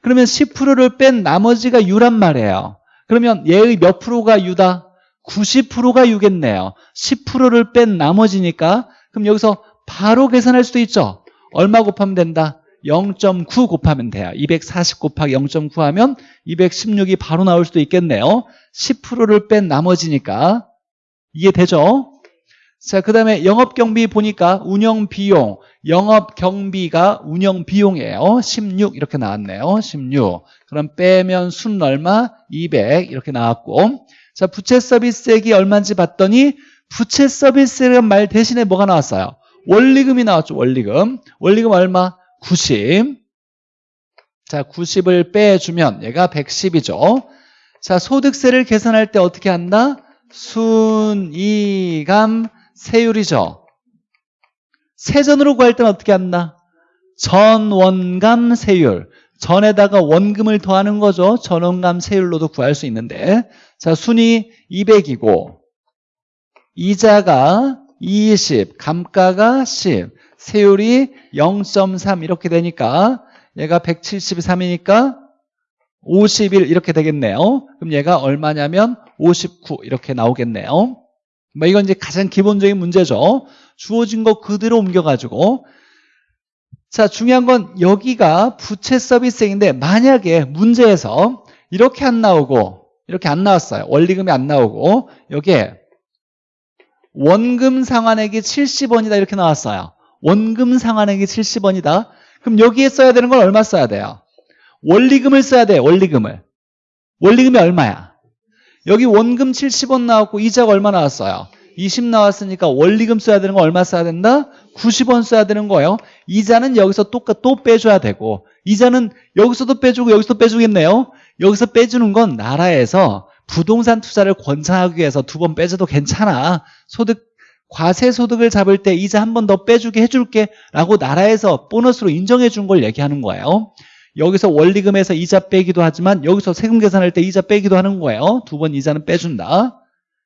그러면 10%를 뺀 나머지가 U란 말이에요. 그러면 얘의 몇 프로가 U다? 90%가 U겠네요. 10%를 뺀 나머지니까 그럼 여기서 바로 계산할 수도 있죠. 얼마 곱하면 된다? 0.9 곱하면 돼요. 240 곱하기 0.9 하면 216이 바로 나올 수도 있겠네요. 10%를 뺀 나머지니까 이해되죠? 자, 그 다음에 영업경비 보니까 운영비용, 영업경비가 운영비용이에요. 16 이렇게 나왔네요. 16. 그럼 빼면 순 얼마? 200 이렇게 나왔고 자, 부채 서비스액이 얼마인지 봤더니 부채 서비스액 말 대신에 뭐가 나왔어요? 원리금이 나왔죠. 원리금. 원리금 얼마? 90. 자, 90을 빼주면 얘가 110이죠. 자, 소득세를 계산할 때 어떻게 한다? 순이감 세율이죠. 세전으로 구할 때는 어떻게 한다? 전원감 세율. 전에다가 원금을 더하는 거죠. 전원감 세율로도 구할 수 있는데 자 순이 200이고 이자가 20, 감가가 10, 세율이 0.3 이렇게 되니까 얘가 173이니까 51 이렇게 되겠네요. 그럼 얘가 얼마냐면 59 이렇게 나오겠네요. 뭐 이건 이제 가장 기본적인 문제죠. 주어진 거 그대로 옮겨가지고 자 중요한 건 여기가 부채 서비스액인데 만약에 문제에서 이렇게 안 나오고 이렇게 안 나왔어요. 원리금이 안 나오고 여기에 원금 상환액이 70원이다 이렇게 나왔어요. 원금 상환액이 70원이다. 그럼 여기에 써야 되는 건 얼마 써야 돼요? 원리금을 써야 돼요. 원리금을. 원리금이 얼마야? 여기 원금 70원 나왔고 이자가 얼마 나왔어요? 20 나왔으니까 원리금 써야 되는 거 얼마 써야 된다? 90원 써야 되는 거예요. 이자는 여기서 또, 또 빼줘야 되고 이자는 여기서도 빼주고 여기서도 빼주겠네요. 여기서 빼주는 건 나라에서 부동산 투자를 권장하기 위해서 두 번 빼줘도 괜찮아. 소득 과세 소득을 잡을 때 이자 한 번 더 빼주게 해줄게 라고 나라에서 보너스로 인정해 준 걸 얘기하는 거예요. 여기서 원리금에서 이자 빼기도 하지만 여기서 세금 계산할 때 이자 빼기도 하는 거예요. 두 번 이자는 빼준다.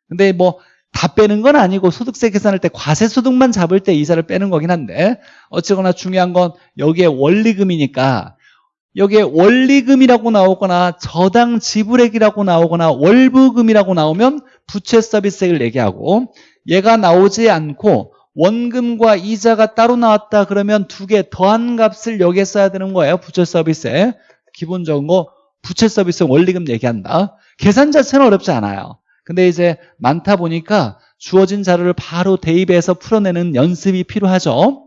근데 뭐 다 빼는 건 아니고 소득세 계산할 때 과세 소득만 잡을 때 이자를 빼는 거긴 한데 어쨌거나 중요한 건 여기에 원리금이니까 여기에 원리금이라고 나오거나 저당 지불액이라고 나오거나 월부금이라고 나오면 부채 서비스액을 얘기하고 얘가 나오지 않고 원금과 이자가 따로 나왔다 그러면 두 개 더한 값을 여기에 써야 되는 거예요. 부채 서비스에. 기본적인 거 부채 서비스 원리금 얘기한다. 계산 자체는 어렵지 않아요. 근데 이제 많다 보니까 주어진 자료를 바로 대입해서 풀어내는 연습이 필요하죠.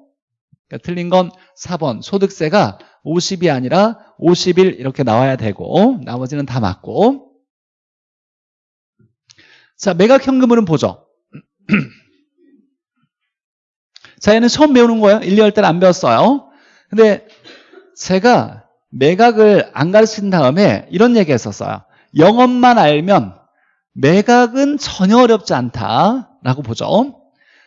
그러니까 틀린 건 4번 소득세가 50이 아니라 51 이렇게 나와야 되고 나머지는 다 맞고 자 매각현금으로는 보죠. [CLEARS THROAT] 자, 얘는 처음 배우는 거예요. 1, 2월 때는 안 배웠어요. 근데 제가 매각을 안 가르친 다음에 이런 얘기 했었어요. 영업만 알면 매각은 전혀 어렵지 않다라고 보죠.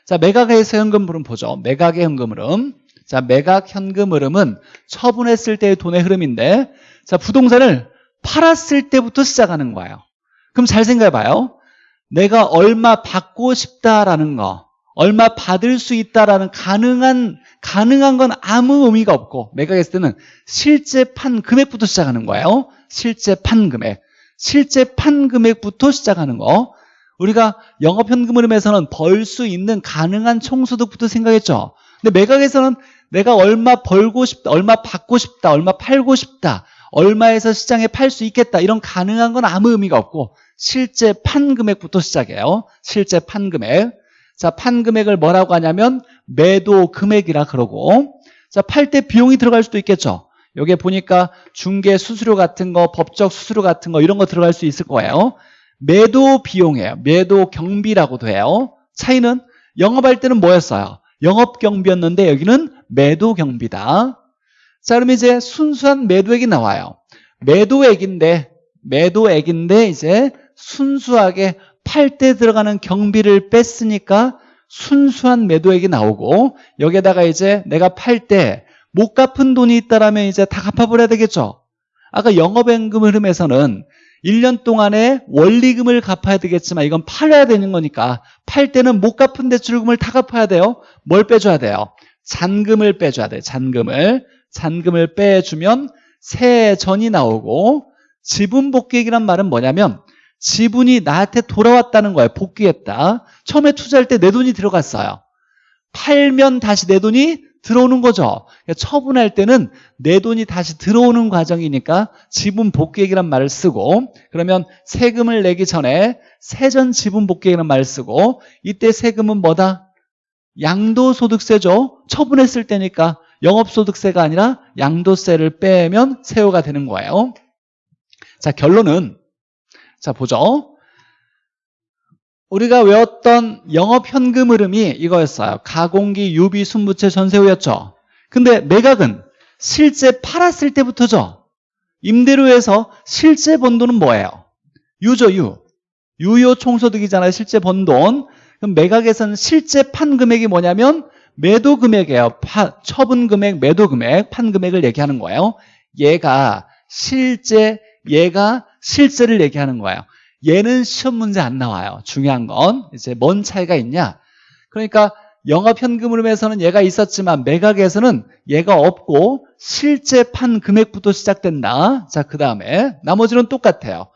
자, 매각에서 현금 흐름 보죠. 매각의 현금 흐름. 자, 매각 현금 흐름은 처분했을 때의 돈의 흐름인데 자, 부동산을 팔았을 때부터 시작하는 거예요. 그럼 잘 생각해 봐요. 내가 얼마 받고 싶다라는 거 얼마 받을 수 있다라는 가능한 가능한 건 아무 의미가 없고 매각했을 때는 실제 판 금액부터 시작하는 거예요. 실제 판 금액. 실제 판 금액부터 시작하는 거. 우리가 영업 현금 흐름에서는 벌 수 있는 가능한 총소득부터 생각했죠. 근데 매각에서는 내가 얼마 벌고 싶다, 얼마 받고 싶다, 얼마 팔고 싶다, 얼마에서 시장에 팔 수 있겠다 이런 가능한 건 아무 의미가 없고 실제 판 금액부터 시작해요. 실제 판 금액. 자, 판 금액을 뭐라고 하냐면 매도 금액이라 그러고 자, 팔 때 비용이 들어갈 수도 있겠죠. 여기에 보니까 중개 수수료 같은 거, 법적 수수료 같은 거 이런 거 들어갈 수 있을 거예요. 매도 비용이에요. 매도 경비라고도 해요. 차이는 영업할 때는 뭐였어요? 영업 경비였는데 여기는 매도 경비다. 자, 그럼 이제 순수한 매도액이 나와요. 매도액인데 매도액인데 이제 순수하게 팔 때 들어가는 경비를 뺐으니까 순수한 매도액이 나오고 여기에다가 이제 내가 팔 때 못 갚은 돈이 있다라면 이제 다 갚아버려야 되겠죠. 아까 영업연금 흐름에서는 1년 동안에 원리금을 갚아야 되겠지만 이건 팔아야 되는 거니까 팔 때는 못 갚은 대출금을 다 갚아야 돼요. 뭘 빼줘야 돼요? 잔금을 빼줘야 돼요. 잔금을. 잔금을 빼주면 세전이 나오고 지분 복귀액이란 말은 뭐냐면 지분이 나한테 돌아왔다는 거예요. 복귀했다. 처음에 투자할 때 내 돈이 들어갔어요. 팔면 다시 내 돈이 들어오는 거죠. 그러니까 처분할 때는 내 돈이 다시 들어오는 과정이니까 지분 복귀액이란 말을 쓰고 그러면 세금을 내기 전에 세전 지분 복귀액이라는 말을 쓰고 이때 세금은 뭐다? 양도소득세죠. 처분했을 때니까 영업소득세가 아니라 양도세를 빼면 세후가 되는 거예요. 자 결론은 자 보죠. 우리가 외웠던 영업현금 흐름이 이거였어요. 가공기, 유비, 순부채, 전세후였죠. 근데 매각은 실제 팔았을 때부터죠. 임대료에서 실제 번 돈은 뭐예요? 유죠, 유. 유효 총소득이잖아요. 실제 번 돈. 그럼 매각에서는 실제 판 금액이 뭐냐면 매도 금액이에요. 파, 처분 금액, 매도 금액, 판 금액을 얘기하는 거예요. 얘가 실제, 얘가 실제를 얘기하는 거예요. 얘는 시험 문제 안 나와요. 중요한 건 이제 뭔 차이가 있냐? 그러니까 영업 현금 흐름에서는 얘가 있었지만 매각에서는 얘가 없고 실제 판 금액부터 시작된다. 자, 그 다음에 나머지는 똑같아요.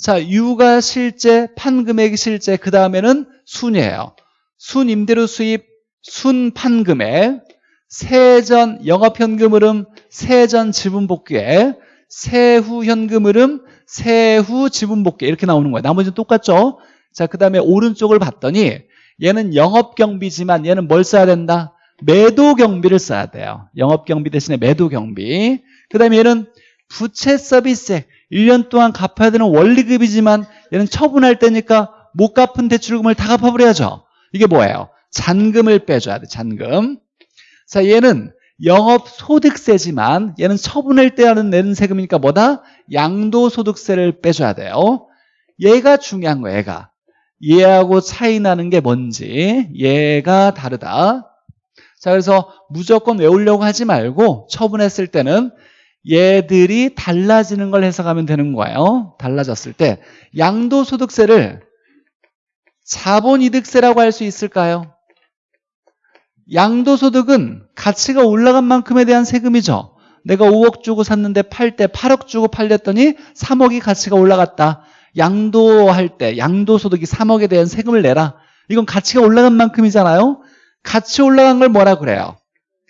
자, 유가 실제, 판 금액이 실제, 그 다음에는 순이에요. 순 임대료 수입, 순 판 금액, 세전 영업 현금 흐름, 세전 지분 복귀액, 세후 현금 흐름, 세후 지분 복귀 이렇게 나오는 거예요. 나머지는 똑같죠? 자, 그 다음에 오른쪽을 봤더니 얘는 영업경비지만 얘는 뭘 써야 된다? 매도경비를 써야 돼요. 영업경비 대신에 매도경비. 그 다음에 얘는 부채 서비스액 1년 동안 갚아야 되는 원리급이지만 얘는 처분할 때니까 못 갚은 대출금을 다 갚아버려야죠. 이게 뭐예요? 잔금을 빼줘야 돼, 잔금. 자, 얘는 영업소득세지만 얘는 처분할 때 하는 내는 세금이니까 뭐다? 양도소득세를 빼줘야 돼요. 얘가 중요한 거예요, 얘가. 얘하고 차이 나는 게 뭔지 얘가 다르다. 자, 그래서 무조건 외우려고 하지 말고 처분했을 때는 얘들이 달라지는 걸 해석하면 되는 거예요. 달라졌을 때 양도소득세를 자본이득세라고 할 수 있을까요? 양도소득은 가치가 올라간 만큼에 대한 세금이죠. 내가 5억 주고 샀는데 팔 때 8억 주고 팔렸더니 3억이 가치가 올라갔다. 양도할 때 양도소득이 3억에 대한 세금을 내라. 이건 가치가 올라간 만큼이잖아요. 가치 올라간 걸 뭐라 그래요?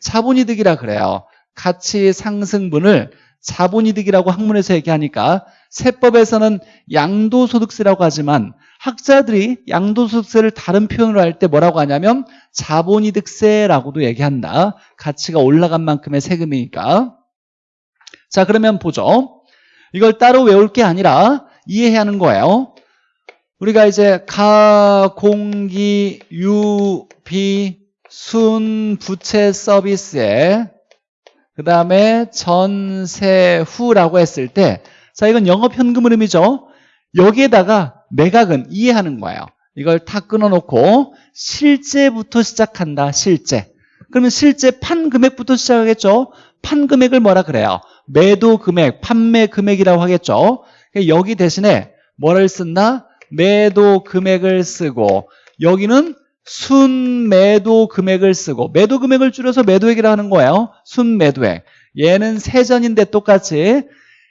자본이득이라 그래요. 가치 상승분을 자본이득이라고 학문에서 얘기하니까 세법에서는 양도소득세라고 하지만 학자들이 양도소득세를 다른 표현으로 할 때 뭐라고 하냐면 자본이득세라고도 얘기한다. 가치가 올라간 만큼의 세금이니까. 자 그러면 보죠. 이걸 따로 외울 게 아니라 이해해야 하는 거예요. 우리가 이제 가 공기 유 비 순 부채 서비스에 그 다음에 전세 후라고 했을 때, 자, 이건 영업 현금 흐름이죠. 여기에다가 매각은 이해하는 거예요. 이걸 다 끊어놓고 실제부터 시작한다, 실제. 그러면 실제 판 금액부터 시작하겠죠? 판 금액을 뭐라 그래요? 매도 금액, 판매 금액이라고 하겠죠? 그러니까 여기 대신에 뭐를 쓴다? 매도 금액을 쓰고 여기는 순매도 금액을 쓰고 매도 금액을 줄여서 매도액이라 고 하는 거예요. 순매도액. 얘는 세전인데 똑같이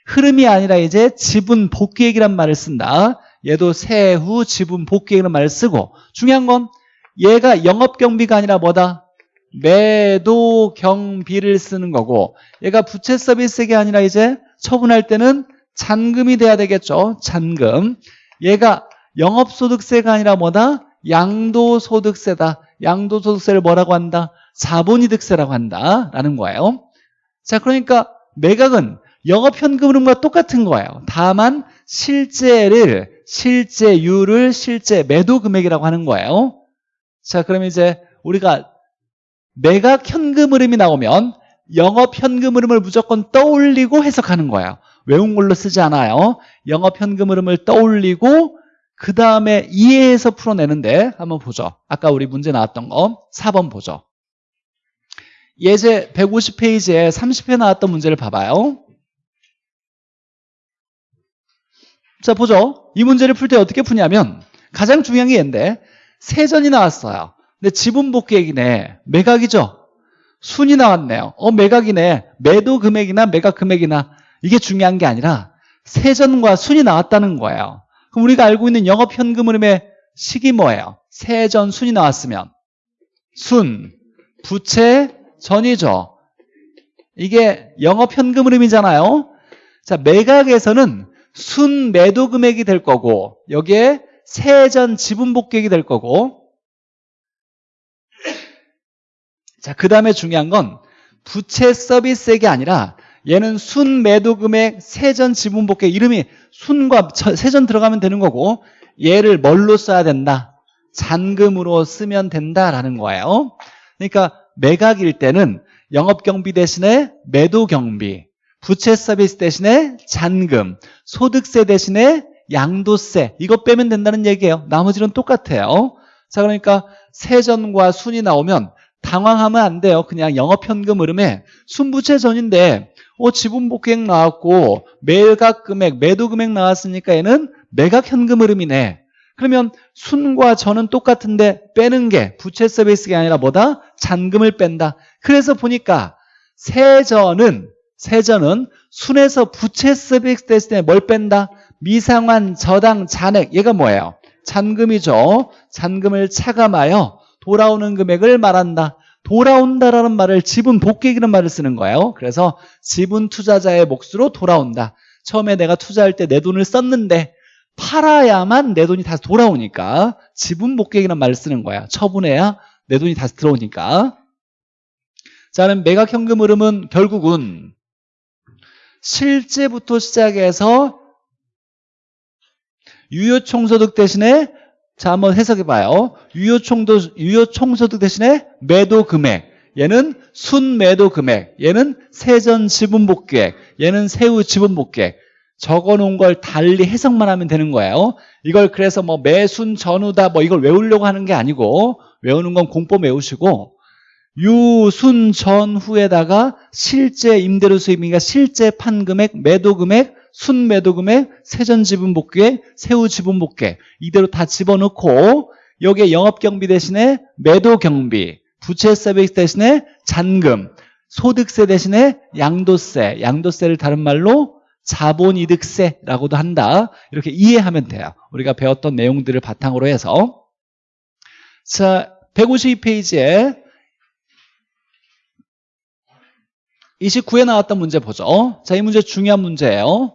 흐름이 아니라 이제 지분 복귀액이란 말을 쓴다. 얘도 세후 지분 복귀액이라는 말을 쓰고 중요한 건 얘가 영업경비가 아니라 뭐다? 매도 경비를 쓰는 거고 얘가 부채 서비스액이 아니라 이제 처분할 때는 잔금이 돼야 되겠죠. 잔금. 얘가 영업소득세가 아니라 뭐다? 양도소득세다. 양도소득세를 뭐라고 한다? 자본이득세라고 한다. 라는 거예요. 자, 그러니까 매각은 영업현금 흐름과 똑같은 거예요. 다만 실제를 실제율을 실제 매도 금액이라고 하는 거예요. 자, 그러면 이제 우리가 매각 현금 흐름이 나오면 영업 현금 흐름을 무조건 떠올리고 해석하는 거예요. 외운 걸로 쓰지 않아요. 영업 현금 흐름을 떠올리고 그 다음에 이해해서 풀어내는데 한번 보죠. 아까 우리 문제 나왔던 거 4번 보죠. 예제 150페이지에 30회 나왔던 문제를 봐봐요. 자 보죠. 이 문제를 풀 때 어떻게 푸냐면 가장 중요한 게 얘인데 세전이 나왔어요. 근데 지분 복귀액이네. 매각이죠. 순이 나왔네요. 어 매각이네. 매도 금액이나 매각 금액이나 이게 중요한 게 아니라 세전과 순이 나왔다는 거예요. 그럼 우리가 알고 있는 영업 현금 흐름의 식이 뭐예요? 세전 순이 나왔으면 순, 부채, 전이죠. 이게 영업 현금 흐름이잖아요. 자, 매각에서는 순 매도 금액이 될 거고 여기에 세전 지분 복객이 될 거고 자, 그 다음에 중요한 건 부채 서비스액이 아니라 얘는 순 매도 금액 세전 지분 복객 이름이 순과 세전 들어가면 되는 거고 얘를 뭘로 써야 된다? 잔금으로 쓰면 된다라는 거예요. 그러니까 매각일 때는 영업경비 대신에 매도경비 부채 서비스 대신에 잔금 소득세 대신에 양도세 이거 빼면 된다는 얘기예요. 나머지는 똑같아요. 자 그러니까 세전과 순이 나오면 당황하면 안 돼요. 그냥 영업현금 흐름에 순부채 전인데 어, 지분복객 나왔고 매각 금액, 매도 금액 나왔으니까 얘는 매각 현금 흐름이네. 그러면 순과 전은 똑같은데 빼는 게 부채 서비스가 아니라 뭐다? 잔금을 뺀다. 그래서 보니까 세전은 세전은 순에서 부채 서비스 됐을 때 뭘 뺀다? 미상환, 저당, 잔액 얘가 뭐예요? 잔금이죠. 잔금을 차감하여 돌아오는 금액을 말한다. 돌아온다라는 말을 지분 복객이라는 말을 쓰는 거예요. 그래서 지분 투자자의 몫으로 돌아온다. 처음에 내가 투자할 때 내 돈을 썼는데 팔아야만 내 돈이 다시 돌아오니까 지분 복객이라는 말을 쓰는 거야. 처분해야 내 돈이 다시 들어오니까. 자, 그럼 매각 현금 흐름은 결국은 실제부터 시작해서 유효총소득 대신에 자 한번 해석해 봐요. 유효총도, 유효총소득 대신에 매도 금액 얘는 순매도 금액 얘는 세전 지분복객 얘는 세후 지분복객 적어 놓은 걸 달리 해석만 하면 되는 거예요. 이걸 그래서 뭐 매순 전후다 뭐 이걸 외우려고 하는 게 아니고 외우는 건 공법 외우시고 유순 전후에다가 실제 임대료 수입이니까 실제 판금액, 매도금액, 순매도금액, 세전지분 복귀액, 세후지분 복귀액 이대로 다 집어넣고 여기에 영업경비 대신에 매도경비, 부채 서비스 대신에 잔금, 소득세 대신에 양도세, 양도세를 다른 말로 자본이득세라고도 한다. 이렇게 이해하면 돼요. 우리가 배웠던 내용들을 바탕으로 해서 자 152페이지에 29에 나왔던 문제 보죠. 자, 이 문제 중요한 문제예요.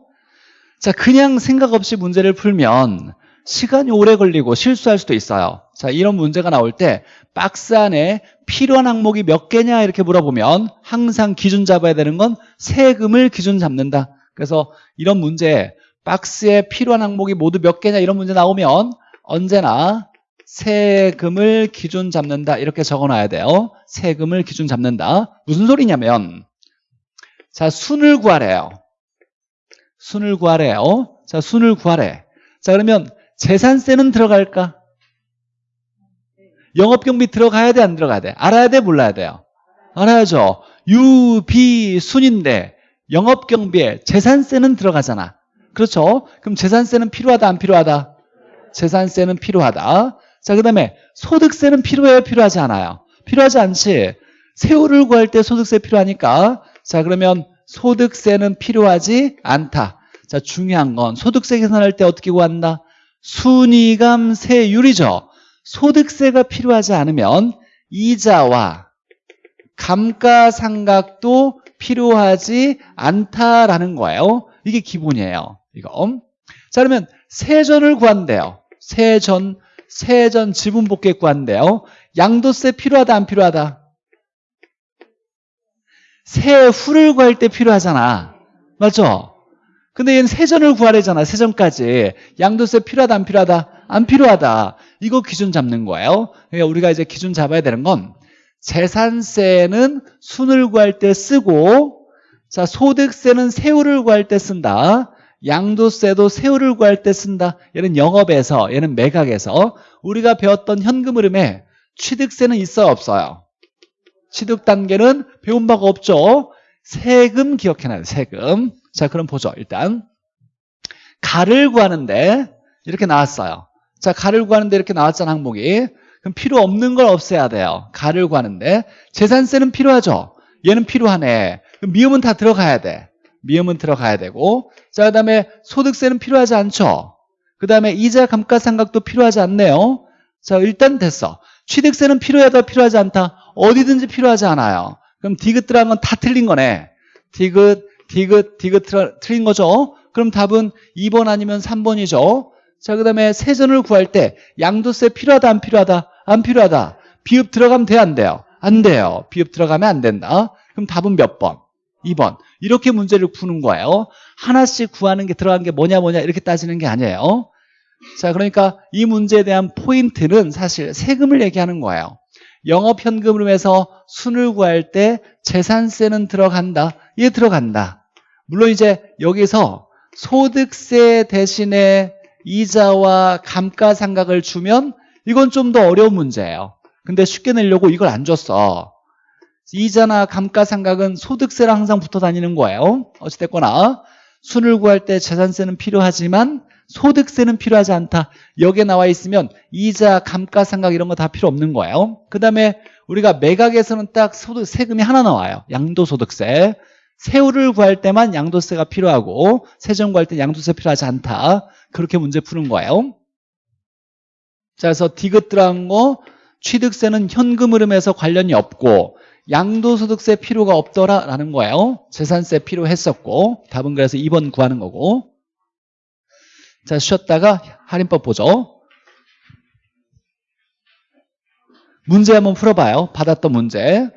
자, 그냥 생각 없이 문제를 풀면 시간이 오래 걸리고 실수할 수도 있어요. 자, 이런 문제가 나올 때 박스 안에 필요한 항목이 몇 개냐 이렇게 물어보면 항상 기준 잡아야 되는 건 세금을 기준 잡는다. 그래서 이런 문제 박스에 필요한 항목이 모두 몇 개냐 이런 문제 나오면 언제나 세금을 기준 잡는다 이렇게 적어놔야 돼요. 세금을 기준 잡는다. 무슨 소리냐면 자, 순을 구하래요. 순을 구하래요. 자, 순을 구하래. 자, 그러면 재산세는 들어갈까? 영업경비 들어가야 돼, 안 들어가야 돼? 알아야 돼, 몰라야 돼요? 알아야죠. 유, 비, 순인데 영업경비에 재산세는 들어가잖아. 그렇죠? 그럼 재산세는 필요하다, 안 필요하다? 재산세는 필요하다. 자, 그 다음에 소득세는 필요해요, 필요하지 않아요? 필요하지 않지. 세후를 구할 때 소득세 필요하니까 자 그러면 소득세는 필요하지 않다. 자 중요한 건 소득세 계산할 때 어떻게 구한다? 순이감세율이죠. 소득세가 필요하지 않으면 이자와 감가상각도 필요하지 않다라는 거예요. 이게 기본이에요. 이거. 자 그러면 세전을 구한대요. 세전, 세전 지분복귀 구한대요. 양도세 필요하다 안 필요하다? 세 후를 구할 때 필요하잖아. 맞죠? 근데 얘는 세전을 구하래잖아. 세전까지. 양도세 필요하다, 안 필요하다? 안 필요하다. 이거 기준 잡는 거예요. 그러니까 우리가 이제 기준 잡아야 되는 건 재산세는 순을 구할 때 쓰고 자, 소득세는 세후를 구할 때 쓴다. 양도세도 세후를 구할 때 쓴다. 얘는 영업에서, 얘는 매각에서 우리가 배웠던 현금 흐름에 취득세는 있어요, 없어요? 취득 단계는 배운 바가 없죠. 세금 기억해놔야 돼, 세금. 자, 그럼 보죠, 일단. 가를 구하는데 이렇게 나왔어요. 자, 가를 구하는데 이렇게 나왔잖아, 항목이. 그럼 필요 없는 걸 없애야 돼요. 가를 구하는데. 재산세는 필요하죠. 얘는 필요하네. 그럼 미음은 다 들어가야 돼. 미음은 들어가야 되고. 자, 그 다음에 소득세는 필요하지 않죠. 그 다음에 이자 감가상각도 필요하지 않네요. 자, 일단 됐어. 취득세는 필요하다, 필요하지 않다. 어디든지 필요하지 않아요. 그럼 디귿 들어간 건다 틀린 거네. 디귿, 디귿, 디귿 틀- 틀린 거죠. 그럼 답은 2번 아니면 3번이죠. 자, 그 다음에 세전을 구할 때 양도세 필요하다, 안 필요하다? 안 필요하다. 비읍 들어가면 돼요, 안 돼요? 안 돼요. 비읍 들어가면 안 된다. 그럼 답은 몇 번? 2번. 이렇게 문제를 푸는 거예요. 하나씩 구하는 게 들어간 게 뭐냐 뭐냐 이렇게 따지는 게 아니에요. 자, 그러니까 이 문제에 대한 포인트는 사실 세금을 얘기하는 거예요. 영업 현금 흐름에서 순을 구할 때 재산세는 들어간다. 얘 들어간다. 물론 이제 여기서 소득세 대신에 이자와 감가상각을 주면 이건 좀 더 어려운 문제예요. 근데 쉽게 내려고 이걸 안 줬어. 이자나 감가상각은 소득세랑 항상 붙어 다니는 거예요. 어찌됐거나 순을 구할 때 재산세는 필요하지만 소득세는 필요하지 않다. 여기에 나와 있으면 이자, 감가상각 이런 거 다 필요 없는 거예요. 그 다음에 우리가 매각에서는 딱 소득, 세금이 하나 나와요. 양도소득세. 세후를 구할 때만 양도세가 필요하고 세전 구할 때 양도세 필요하지 않다. 그렇게 문제 푸는 거예요. 자, 그래서 디귿 들어간 거 취득세는 현금 흐름에서 관련이 없고 양도소득세 필요가 없더라라는 거예요. 재산세 필요했었고 답은 그래서 2번 구하는 거고 자 쉬었다가 할인법 보죠. 문제 한번 풀어봐요. 받았던 문제.